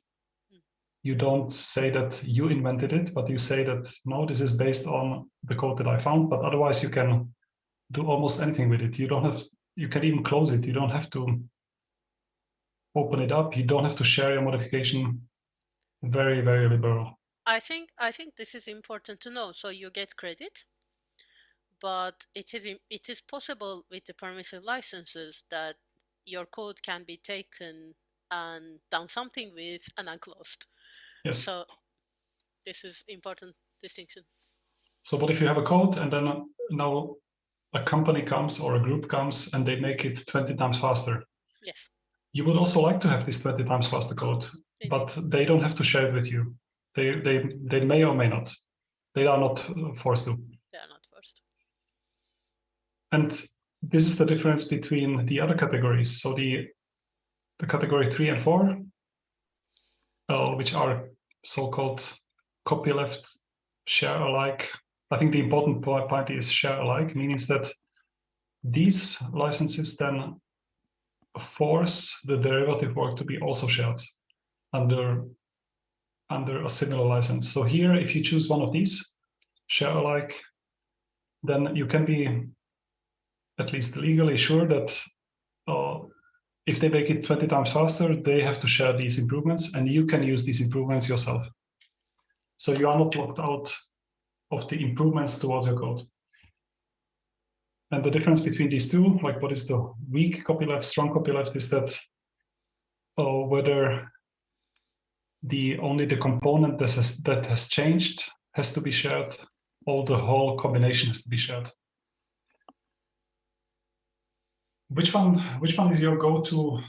A: You don't say that you invented it, but you say that no, this is based on the code that I found. But otherwise, you can do almost anything with it. You don't have you can even close it. You don't have to open it up. You don't have to share your modification. Very, very liberal.
B: I think I think this is important to know. So you get credit, but it is it is possible with the permissive licenses that your code can be taken and done something with and unclosed.
A: Yes.
B: So this is important distinction.
A: So, but if you have a code and then now a company comes or a group comes and they make it 20 times faster.
B: Yes.
A: You would also like to have this 20 times faster code. But they don't have to share it with you. They, they, they may or may not. They are not forced to.
B: They are not forced.
A: And this is the difference between the other categories. So the, the category three and four, uh, which are so-called copyleft, share alike, I think the important point is share alike, meaning that these licenses then force the derivative work to be also shared under, under a similar license. So here, if you choose one of these, share alike, then you can be at least legally sure that uh, if they make it 20 times faster, they have to share these improvements and you can use these improvements yourself. So you are not locked out of the improvements towards your code. And the difference between these two, like what is the weak copyleft, strong copyleft, is that uh, whether the only the component that has, that has changed has to be shared, All the whole combination has to be shared. Which one? Which one is your go-to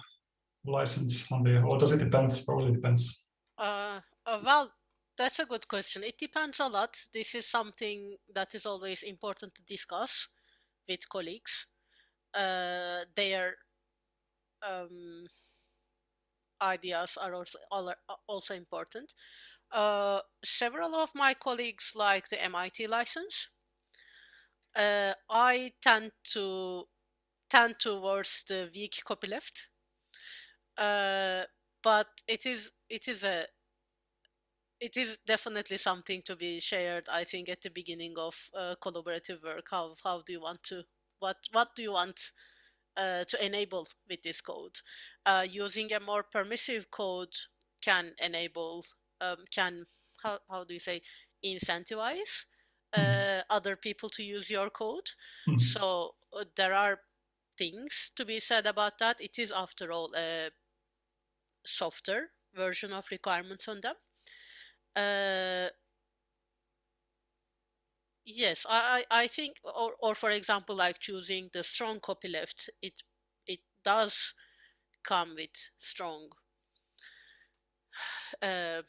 A: license on the, or does it depend? Probably depends.
B: Uh, uh, well, that's a good question. It depends a lot. This is something that is always important to discuss with colleagues. Uh, their um, ideas are also, also important. Uh, several of my colleagues like the MIT license. Uh, I tend to tend towards the weak copyleft, uh, but it is it is a it is definitely something to be shared i think at the beginning of uh, collaborative work how how do you want to what what do you want uh, to enable with this code uh, using a more permissive code can enable um, can how, how do you say incentivize mm-hmm. uh, other people to use your code mm-hmm. so uh, there are things to be said about that it is after all a softer version of requirements on them uh, yes, I, I think, or, or for example, like choosing the strong copyleft, it it does come with strong <sighs> uh,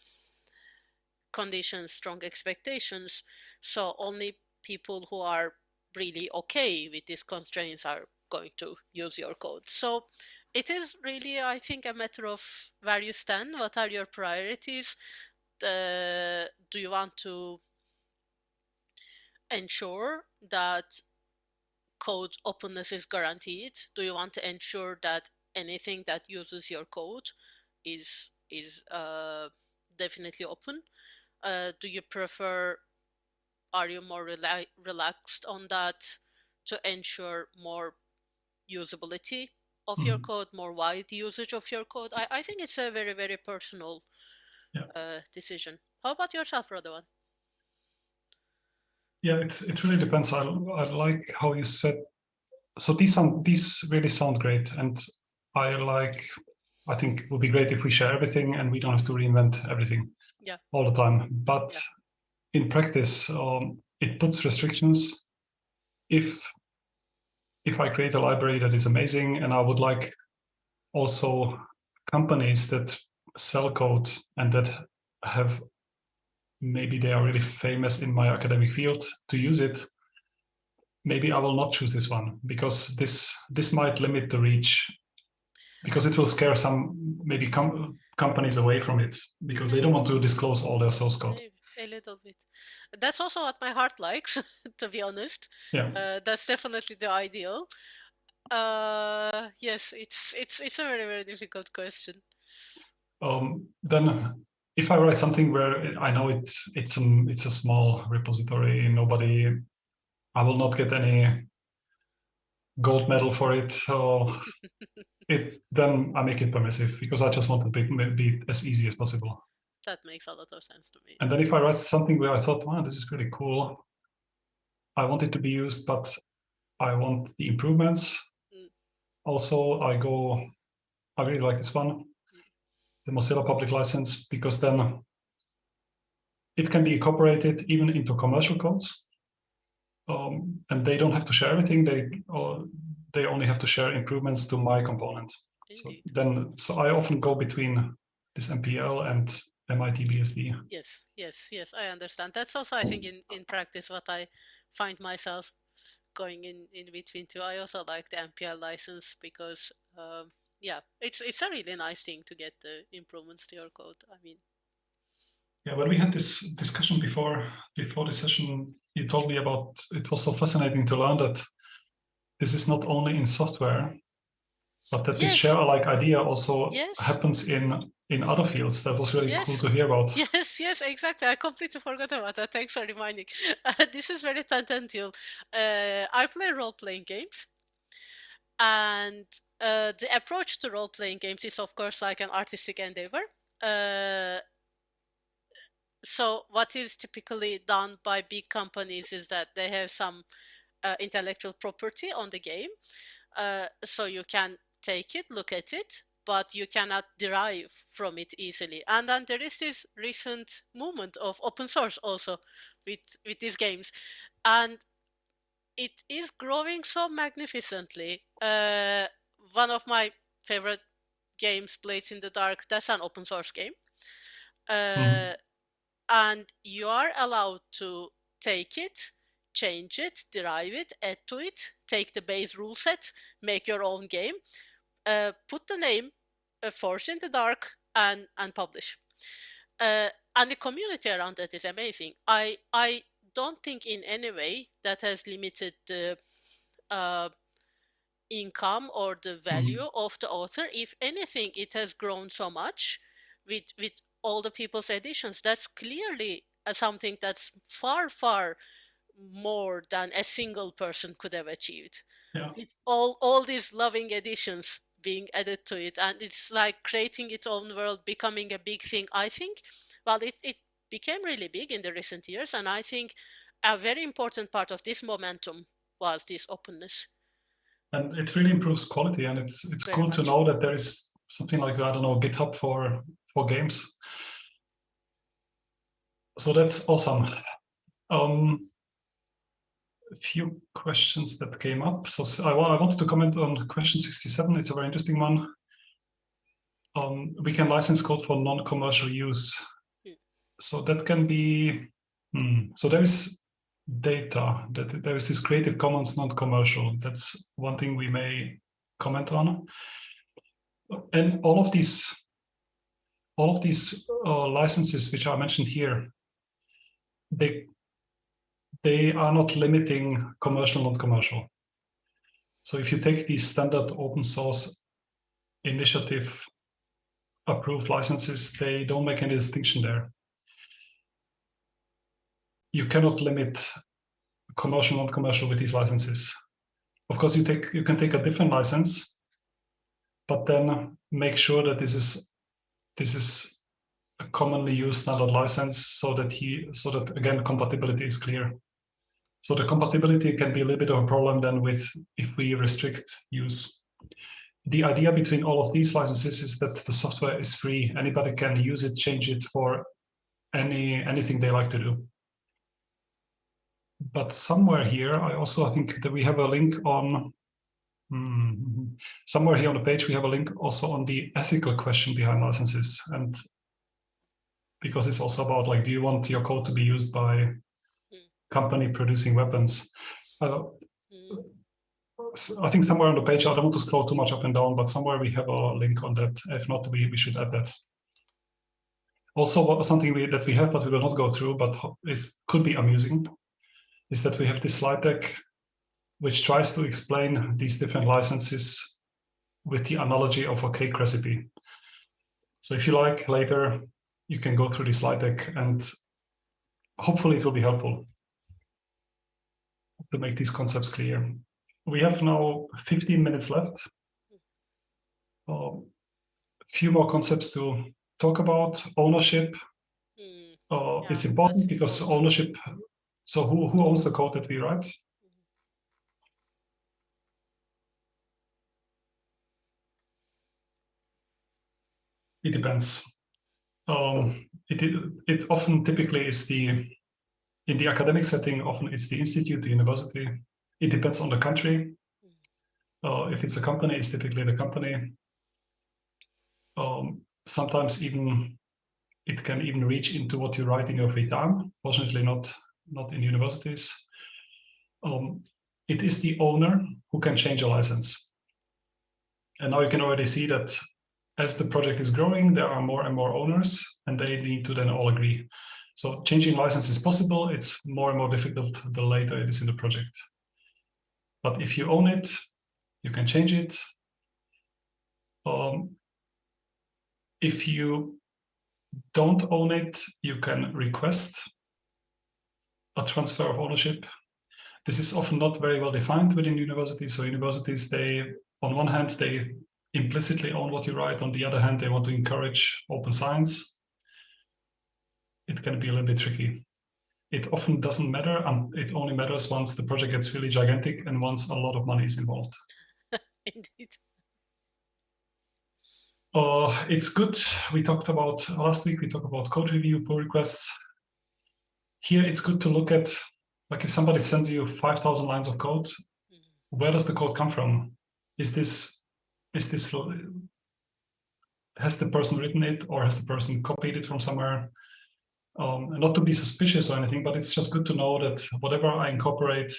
B: conditions, strong expectations. So only people who are really okay with these constraints are going to use your code. So it is really, I think, a matter of where you stand. What are your priorities? Uh, do you want to ensure that code openness is guaranteed? Do you want to ensure that anything that uses your code is is uh, definitely open? Uh, do you prefer? Are you more rela relaxed on that to ensure more usability of mm. your mm-hmm. code, more wide usage of your code? I, I think it's a very very personal yeah. uh, decision. How about yourself, Radovan?
A: Yeah, it it really depends. I I like how you said. So these sound these really sound great, and I like. I think it would be great if we share everything and we don't have to reinvent everything.
B: Yeah.
A: All the time, but yeah. in practice, um, it puts restrictions. If if I create a library that is amazing, and I would like also companies that sell code and that have maybe they are really famous in my academic field to use it, maybe I will not choose this one because this this might limit the reach because it will scare some maybe com companies away from it because they don't want to disclose all their source code.
B: A little bit. That's also what my heart likes, <laughs> to be honest.
A: Yeah.
B: Uh, that's definitely the ideal. Uh, yes, it's it's it's a very very difficult question.
A: Um, then if I write something where I know it's it's a it's a small repository, nobody, I will not get any gold medal for it. So <laughs> it then I make it permissive because I just want to be, be as easy as possible.
B: That makes a lot of sense to me.
A: And then if I write something where I thought, wow, this is pretty cool, I want it to be used, but I want the improvements. Mm. Also, I go, I really like this one the Mozilla public license because then it can be incorporated even into commercial codes. Um, and they don't have to share everything. They uh, they only have to share improvements to my component. So then, so I often go between this MPL and MIT-BSD.
B: Yes, yes, yes. I understand. That's also, I think, in in practice, what I find myself going in in between too. I also like the MPL license because um, yeah, it's it's a really nice thing to get the improvements to your code. I mean,
A: yeah, when we had this discussion before before the session, you told me about it was so fascinating to learn that this is not only in software, but that yes. this share alike idea also yes. happens in in other fields. That was really yes. cool to hear about.
B: Yes, yes, exactly. I completely forgot about that. Thanks for reminding. <laughs> Uh, this is very tangential. Uh, I play role-playing games and uh, the approach to role-playing games is of course like an artistic endeavor. Uh, so what is typically done by big companies is that they have some uh, intellectual property on the game. Uh, so you can take it look at it but you cannot derive from it easily. And then there is this recent movement of open source also with with these games. And it is growing so magnificently. Uh, one of my favorite games, Blades in the Dark, that's an open source game. Uh, mm. And you are allowed to take it, change it, derive it, add to it, take the base rule set, make your own game, uh, put the name uh, Forged in the Dark, and, and publish. Uh, and the community around that is amazing. I, I don't think in any way that has limited the uh, income or the mm-hmm. value mm-hmm. of the author. If anything, it has grown so much with with all the people's editions. That's clearly uh, something that's far far more than a single person could have achieved.
A: Yeah.
B: With all all these loving editions being added to it, and it's like creating its own world, becoming a big thing. I think, well, it it became really big in the recent years. And I think a very important part of this momentum was this openness.
A: And it really improves quality. And it's it's very cool much. to know that there is something like, I don't know, GitHub for, for games. So that's awesome. Um, a few questions that came up. So I, I wanted to comment on question 67. It's a very interesting one. um, we can license code for non-commercial use.
B: Hmm.
A: So that can be, hmm, so there is data, that there is this Creative Commons non-commercial. That's one thing we may comment on. And all of these, all of these uh, licenses which are mentioned here, they they are not limiting commercial, non-commercial. So if you take these standard open source initiative approved licenses, they don't make any distinction there. You cannot limit commercial, non-commercial with these licenses. Of course, you take you can take a different license, but then make sure that this is this is a commonly used standard license so that he so that again compatibility is clear. So the compatibility can be a little bit of a problem then with if we restrict use. The idea between all of these licenses is that the software is free. Anybody can use it, change it for any anything they like to do. But somewhere here, I also think that we have a link on hmm, somewhere here on the page, we have a link also on the ethical question behind licenses. And because it's also about like, do you want your code to be used by company producing weapons. Uh, I think somewhere on the page, I don't want to scroll too much up and down, but somewhere we have a link on that. If not, we, we should add that. Also, something we, that we have, but we will not go through, but it could be amusing, is that we have this slide deck, which tries to explain these different licenses with the analogy of a cake recipe. So if you like, later, you can go through the slide deck and hopefully it will be helpful to make these concepts clear. We have now 15 minutes left. A uh, few more concepts to talk about. Ownership. Mm, uh, yeah, it's important because ownership, so who, who owns the code that we write? It depends. Um, it, it often typically is the in the academic setting, often it's the institute, the university. It depends on the country. Uh, if it's a company, it's typically the company. Um, sometimes even it can even reach into what you write in your free time. Fortunately, not not in universities. Um, it is the owner who can change a license. And now you can already see that as the project is growing, there are more and more owners, and they need to then all agree. So changing license is possible. It's more and more difficult the later it is in the project. But if you own it, you can change it. Um, if you don't own it, you can request a transfer of ownership. This is often not very well defined within universities. So universities, they, on one hand, they implicitly own what you write. On the other hand, they want to encourage open science it can be a little bit tricky. It often doesn't matter, and it only matters once the project gets really gigantic and once a lot of money is involved. <laughs>
B: Indeed.
A: Uh, it's good. We talked about last week, we talked about code review, pull requests. Here, it's good to look at, like if somebody sends you 5,000 lines of code, mm. where does the code come from? Is this, is this, has the person written it or has the person copied it from somewhere? um, not to be suspicious or anything, but it's just good to know that whatever I incorporate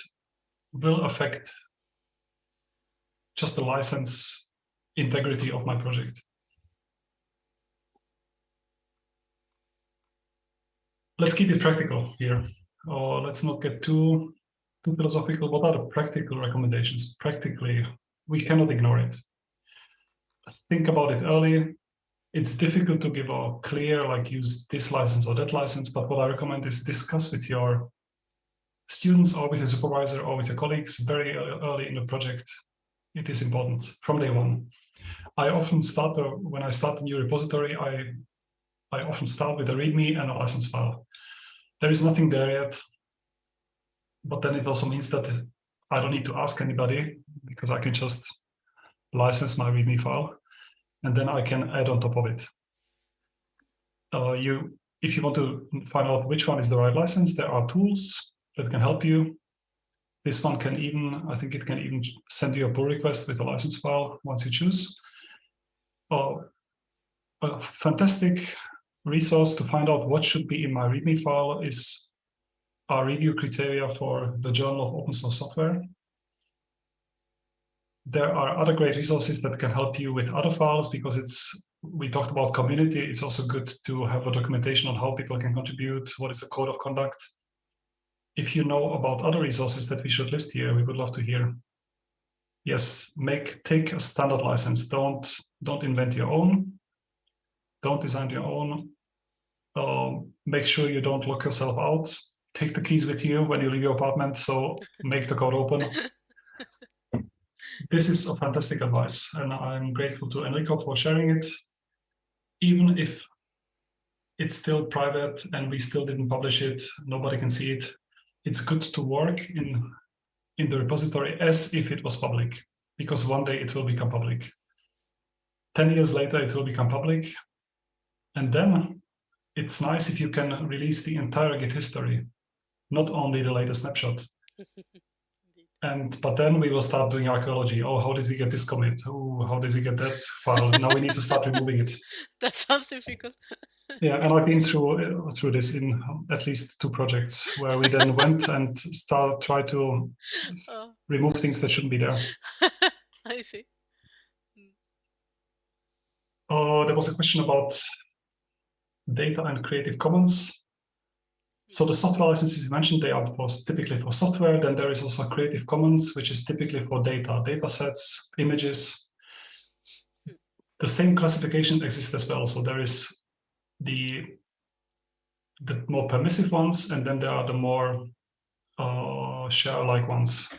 A: will affect just the license integrity of my project. Let's keep it practical here. Or let's not get too, too philosophical. What are the practical recommendations? Practically, we cannot ignore it. Let's think about it early it's difficult to give a clear, like use this license or that license, but what I recommend is discuss with your students or with your supervisor or with your colleagues very early in the project. It is important from day one. I often start, when I start a new repository, I, I often start with a README and a license file. There is nothing there yet, but then it also means that I don't need to ask anybody because I can just license my README file and then I can add on top of it. Uh, you, if you want to find out which one is the right license, there are tools that can help you. This one can even, I think it can even send you a pull request with a license file once you choose. A fantastic resource to find out what should be in my README file is our review criteria for the Journal of Open Source Software. There are other great resources that can help you with other files because it's we talked about community. It's also good to have a documentation on how people can contribute, what is the code of conduct. If you know about other resources that we should list here, we would love to hear. Yes, make take a standard license. Don't don't invent your own. Don't design your own. Uh, make sure you don't lock yourself out. Take the keys with you when you leave your apartment. So make the code open. <laughs> this is a fantastic advice, and I'm grateful to Enrico for sharing it. Even if it's still private and we still didn't publish it, nobody can see it. It's good to work in in the repository as if it was public, because one day it will become public. 10 years later, it will become public. And then it's nice if you can release the entire Git history, not only the latest snapshot. <laughs> and but then we will start doing archaeology. Oh, how did we get this commit? Oh, how did we get that file? now we need to start removing it. <laughs>
B: That sounds difficult. <laughs>
A: yeah, and I've been through uh, through this in at least two projects where we then went and start try to oh. remove things that shouldn't be there.
B: I see.
A: Uh, there was a question about data and Creative Commons. So the software licenses you mentioned, they are for, typically for software. Then there is also Creative Commons, which is typically for data, data sets, images. The same classification exists as well. So there is the, the more permissive ones, and then there are the more uh, share-alike ones.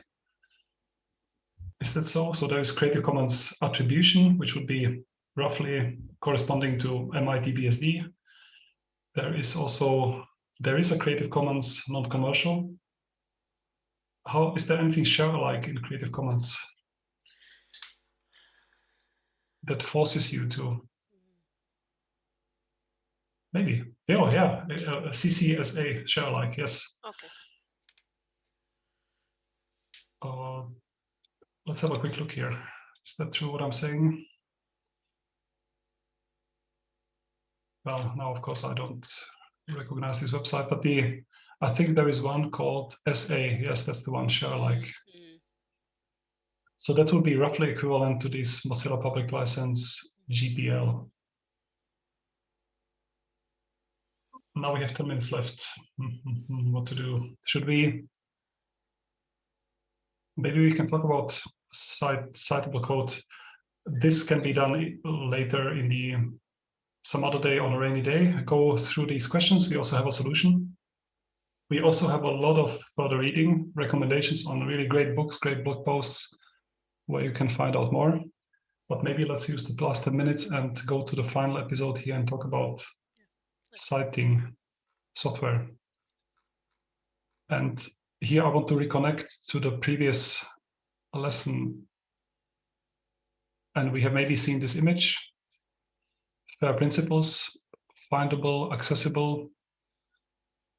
A: Is that so? So there is Creative Commons attribution, which would be roughly corresponding to MIT BSD. There is also there is a Creative Commons non-commercial. How is there anything share alike in Creative Commons that forces you to? Maybe. Oh yeah. A CCSA share alike yes.
B: Okay.
A: Uh, let's have a quick look here. Is that true what I'm saying well now of course I don't recognize this website, but the I think there is one called SA. Yes, that's the one share like. Mm. So that would be roughly equivalent to this Mozilla Public License GPL. Now we have 10 minutes left. what to do? Should we? Maybe we can talk about cite, citable code. This can be done later in the some other day on a rainy day, go through these questions. We also have a solution. We also have a lot of further reading recommendations on really great books, great blog posts where you can find out more. But maybe let's use the last 10 minutes and go to the final episode here and talk about citing software. And here I want to reconnect to the previous lesson. And we have maybe seen this image FAIR principles, findable, accessible,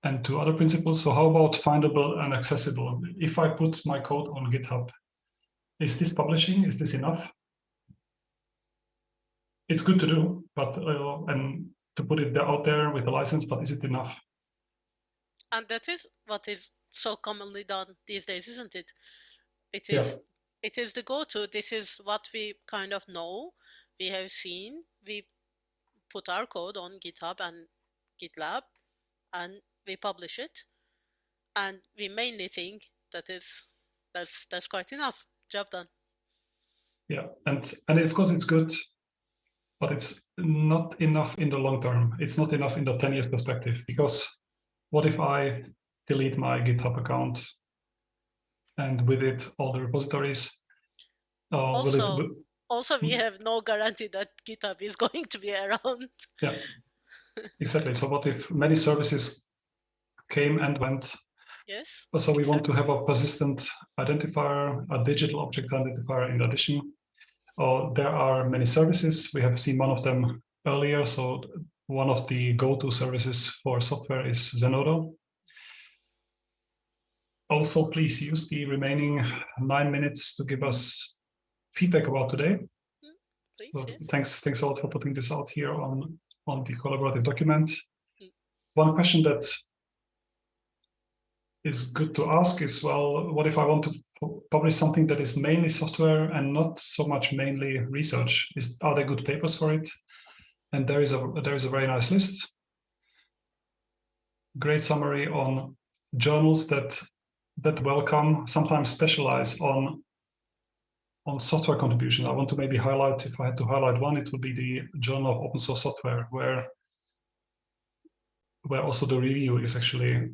A: and two other principles. So how about findable and accessible? If I put my code on GitHub, is this publishing? Is this enough? It's good to do, but uh, and to put it out there with a license, but is it enough?
B: And that is what is so commonly done these days, isn't it? It is. Yeah. It is the go-to. This is what we kind of know. We have seen. We put our code on GitHub and GitLab and we publish it. And we mainly think that is that's that's quite enough. Job done.
A: Yeah, and and of course it's good, but it's not enough in the long term. It's not enough in the 10 years perspective because what if I delete my GitHub account and with it all the repositories?
B: Uh, also, it, also we hmm. have no guarantee that github is <laughs> going to be around.
A: Yeah. <laughs> Exactly. So what if many services came and went?
B: Yes
A: so we exactly. want to have a persistent identifier a digital object identifier in addition. Uh, there are many services. We have seen one of them earlier. So one of the go-to services for software is zenodo. Also please use the remaining nine minutes to give us feedback about today.
B: please.
A: So
B: yes.
A: thanks, thanks a lot for putting this out here on, on the collaborative document.
B: Mm.
A: One question that is good to ask is, well, what if I want to publish something that is mainly software and not so much mainly research? Is are there good papers for it? And there is a there is a very nice list. Great summary on journals that that welcome, sometimes specialize on on software contribution. I want to maybe highlight, if I had to highlight one, it would be the Journal of Open Source Software, where where also the review is actually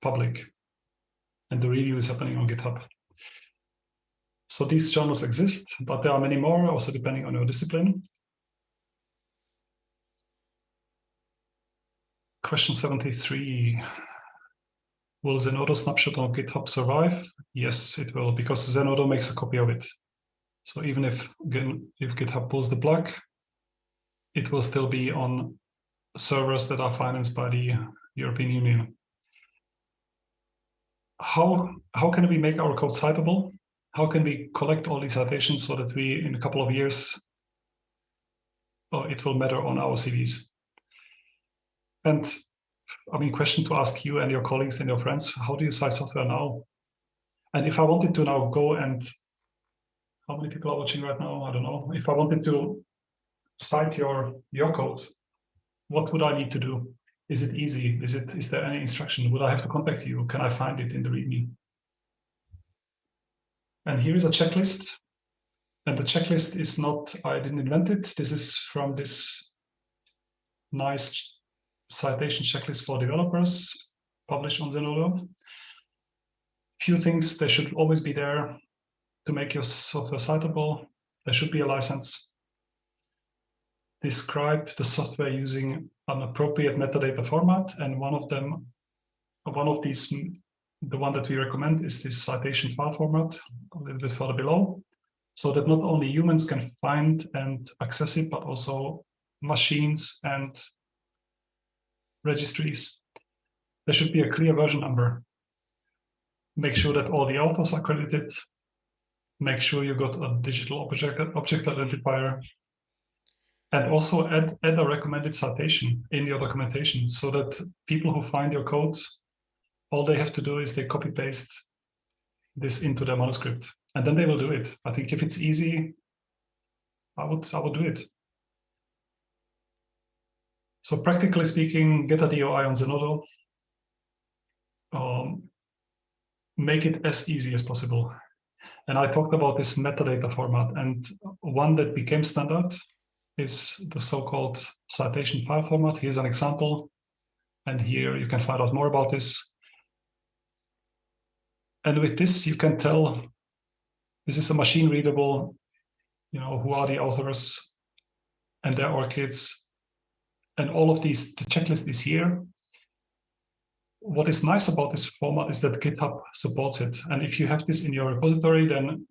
A: public and the review is happening on GitHub. So these journals exist, but there are many more, also depending on your discipline. Question 73. Will Zenodo snapshot on GitHub survive? Yes, it will, because Zenodo makes a copy of it. So even if, if GitHub pulls the plug, it will still be on servers that are financed by the European Union. How, how can we make our code citable? How can we collect all these citations so that we, in a couple of years, oh, it will matter on our CVs? And I mean, question to ask you and your colleagues and your friends, how do you cite software now? And if I wanted to now go and, how many people are watching right now? I don't know. If I wanted to cite your, your code, what would I need to do? Is it easy? Is it is there any instruction? Would I have to contact you? Can I find it in the README? And here is a checklist. And the checklist is not, I didn't invent it. This is from this nice citation checklist for developers published on Zenodo. Few things, they should always be there to make your software citable. There should be a license. Describe the software using an appropriate metadata format. And one of them, one of these, the one that we recommend is this citation file format, a little bit further below, so that not only humans can find and access it, but also machines and registries. There should be a clear version number. Make sure that all the authors are credited. Make sure you got a digital object, object identifier. And also add, add a recommended citation in your documentation so that people who find your code, all they have to do is they copy paste this into their manuscript and then they will do it. I think if it's easy, I would, I would do it. So practically speaking, get a DOI on Zenodo. Um, make it as easy as possible. And I talked about this metadata format and one that became standard is the so-called citation file format. Here's an example. And here you can find out more about this. And with this, you can tell this is a machine readable, you know, who are the authors and their ORCIDs. And all of these, the checklist is here. What is nice about this format is that GitHub supports it. And if you have this in your repository, then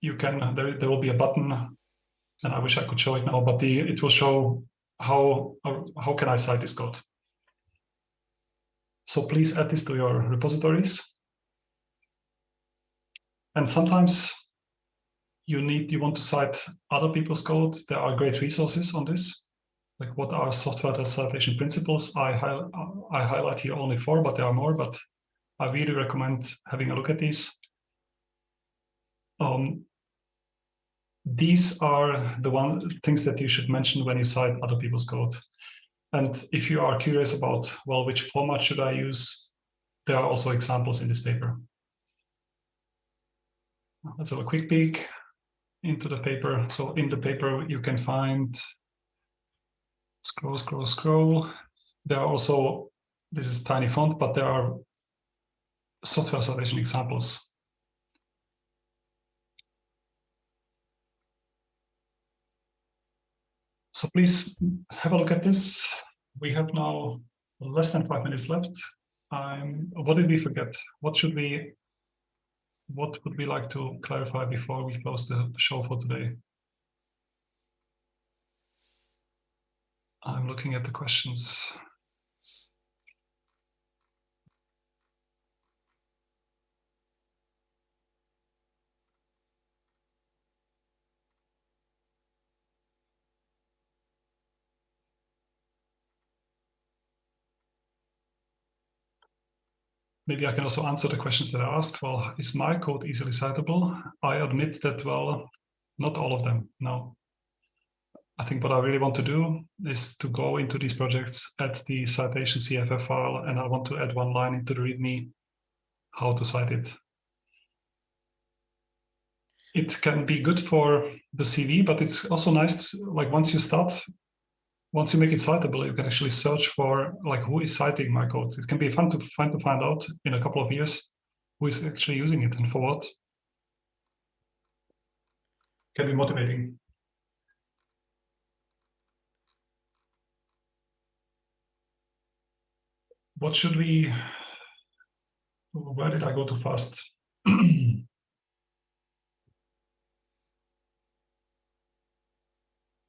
A: you can, there, there will be a button and I wish I could show it now, but the, it will show how, how can I cite this code. So please add this to your repositories. And sometimes you need, you want to cite other people's code. There are great resources on this. Like what are software citation principles? I, hi I highlight here only four, but there are more, but I really recommend having a look at these. Um, these are the one things that you should mention when you cite other people's code. And if you are curious about, well, which format should I use? There are also examples in this paper. Let's have a quick peek into the paper. So in the paper, you can find, scroll, scroll, scroll. There are also, this is tiny font, but there are software citation examples So please have a look at this. We have now less than five minutes left. Um, what did we forget? What should we, what would we like to clarify before we close the show for today? I'm looking at the questions. maybe I can also answer the questions that I asked. Well, is my code easily citable? I admit that, well, not all of them, no. I think what I really want to do is to go into these projects, add the citation CFF file, and I want to add one line into the README how to cite it. It can be good for the CV, but it's also nice, to, like once you start, once you make it citable, you can actually search for like who is citing my code. It can be fun to find to find out in a couple of years who is actually using it and for what. Can be motivating. What should we, where did I go too fast? <clears throat>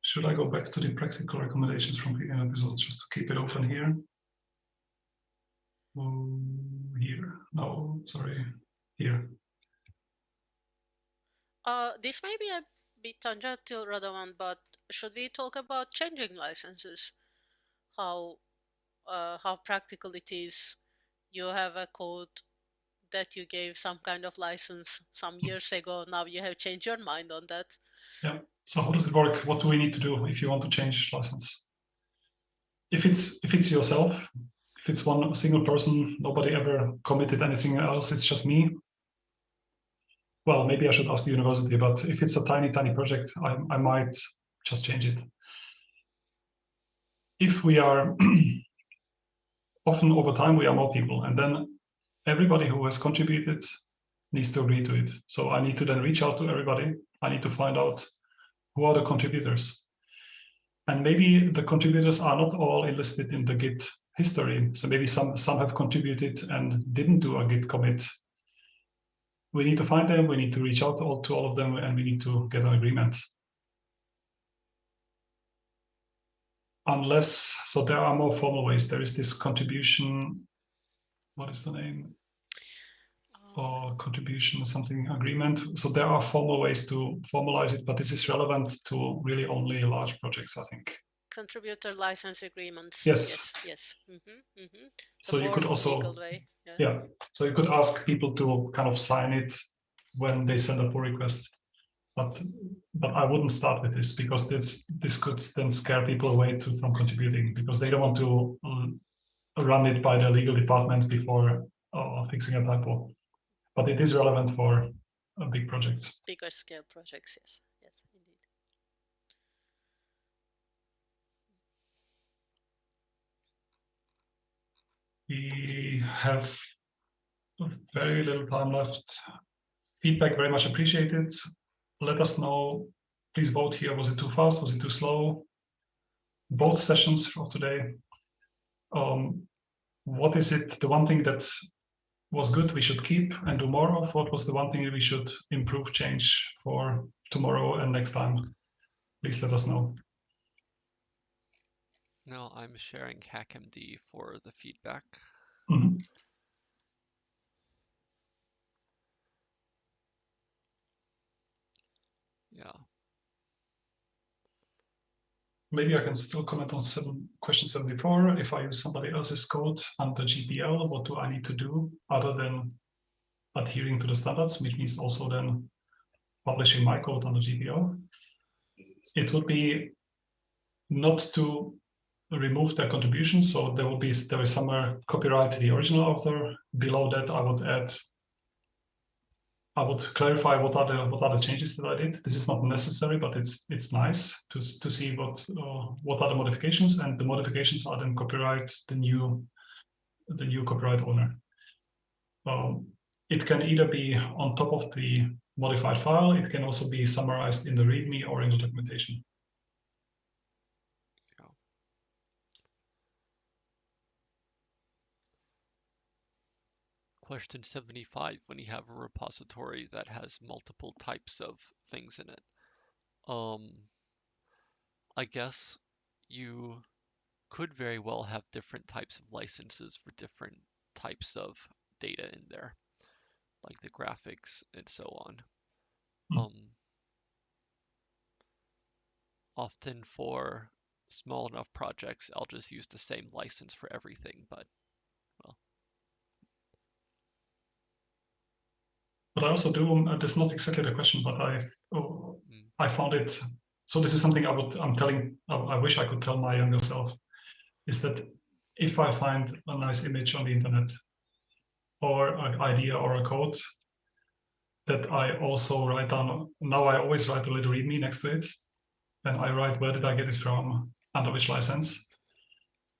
A: Should I go back to the practical recommendations from the episode just to keep it open here? Um, here, no, sorry, here.
B: Uh, this may be a bit tangential, Radovan, but should we talk about changing licenses? How uh, how practical it is? You have a code that you gave some kind of license some years ago. Now you have changed your mind on that.
A: Yeah. So how does it work? What do we need to do if you want to change license? If it's if it's yourself, if it's one single person, nobody ever committed anything else, it's just me. Well, maybe I should ask the university, but if it's a tiny, tiny project, I, I might just change it. If we are <clears throat> often over time, we are more people, and then everybody who has contributed needs to agree to it. So I need to then reach out to everybody. I need to find out who are the contributors. And maybe the contributors are not all enlisted in the Git history. So maybe some, some have contributed and didn't do a Git commit. We need to find them, we need to reach out to all, to all of them, and we need to get an agreement. Unless, so there are more formal ways. There is this contribution, what is the name? or contribution or something agreement. So there are formal ways to formalize it, but this is relevant to really only large projects, I think.
B: Contributor license agreements.
A: Yes.
B: Yes. yes. Mm -hmm. Mm -hmm.
A: So you could also,
B: yeah.
A: yeah. So you could ask people to kind of sign it when they send a pull request. But but I wouldn't start with this because this this could then scare people away to, from contributing because they don't want to um, run it by the legal department before uh, fixing a typo but it is relevant for uh, big projects.
B: Bigger scale projects, yes, yes, indeed.
A: We have very little time left. Feedback very much appreciated. Let us know. Please vote here. Was it too fast? Was it too slow? Both sessions for today. Um, what is it, the one thing that was good we should keep and do more of? What was the one thing we should improve, change for tomorrow and next time? Please let us know.
C: No, I'm sharing HackMD for the feedback.
A: Mm -hmm.
C: Yeah,
A: maybe I can still comment on seven, question 74. If I use somebody else's code under GPL, what do I need to do other than adhering to the standards, which means also then publishing my code under GPL? It would be not to remove their contribution. So there will be there is somewhere copyright to the original author. Below that, I would add I would clarify what are the what are the changes that I did. This is not necessary, but it's it's nice to to see what uh, what are the modifications, and the modifications are then copyright the new the new copyright owner. Um, it can either be on top of the modified file. It can also be summarized in the README or in the documentation.
C: Question 75 when you have a repository that has multiple types of things in it. Um, I guess you could very well have different types of licenses for different types of data in there, like the graphics and so on.
A: Mm.
C: Um, often for small enough projects, I'll just use the same license for everything, but
A: but I also do. Um, uh, that's not exactly the question, but I oh,
C: Mm.
A: I found it. So this is something I would. I'm telling. I, I wish I could tell my younger self. Is that if I find a nice image on the internet, or an idea or a code, that I also write down. Now I always write a little README next to it, and I write where did I get it from, under which license,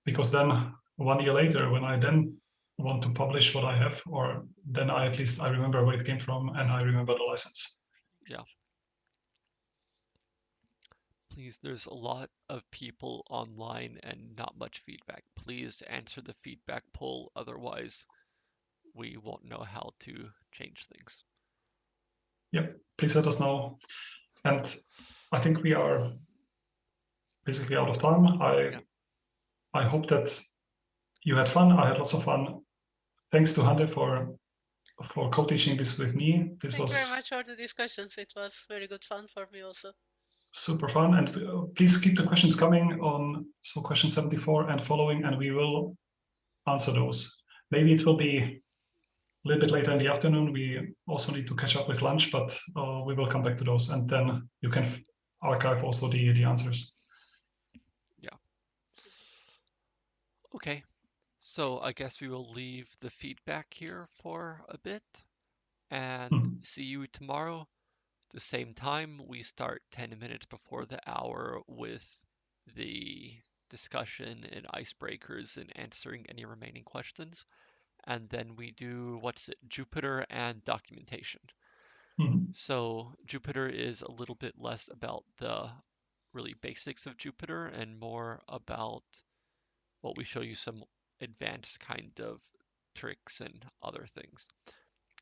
A: because then one year later, when I then want to publish what I have, or then I at least I remember where it came from and I remember the license. Yeah.
C: Please, there's a lot of people online and not much feedback. Please answer the feedback poll, otherwise we won't know how to change things.
A: Yep, please let us know. And I think we are basically out of time. I
C: Yeah.
A: I hope that you had fun. I had lots of fun. Thanks to Hande for for co-teaching this with me. This
B: Thank
A: was
B: you very much for the discussions. It was very good fun for me also.
A: super fun. And uh, please keep the questions coming on so question 74 and following, and we will answer those. Maybe it will be a little bit later in the afternoon. We also need to catch up with lunch, but uh, we will come back to those and then you can archive also the, the answers. Yeah.
C: Okay, so I guess we will leave the feedback here for a bit and
A: Mhm.
C: see you tomorrow. The same time, we start 10 minutes before the hour with the discussion and icebreakers and answering any remaining questions. And then we do, what's it, Jupyter and documentation.
A: Mhm.
C: So Jupyter is a little bit less about the really basics of Jupyter and more about well, we show you some advanced kind of tricks and other things.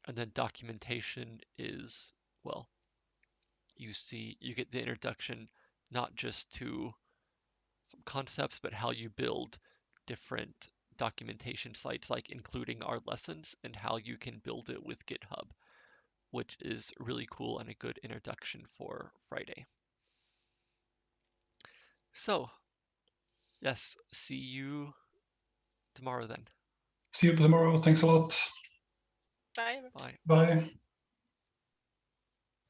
C: And then documentation is, well, you see, you get the introduction not just to some concepts, but how you build different documentation sites, like including our lessons and how you can build it with GitHub, which is really cool and a good introduction for Friday. So, yes, see you tomorrow then.
A: See you tomorrow. Thanks a lot.
B: Bye.
C: Bye.
A: Bye.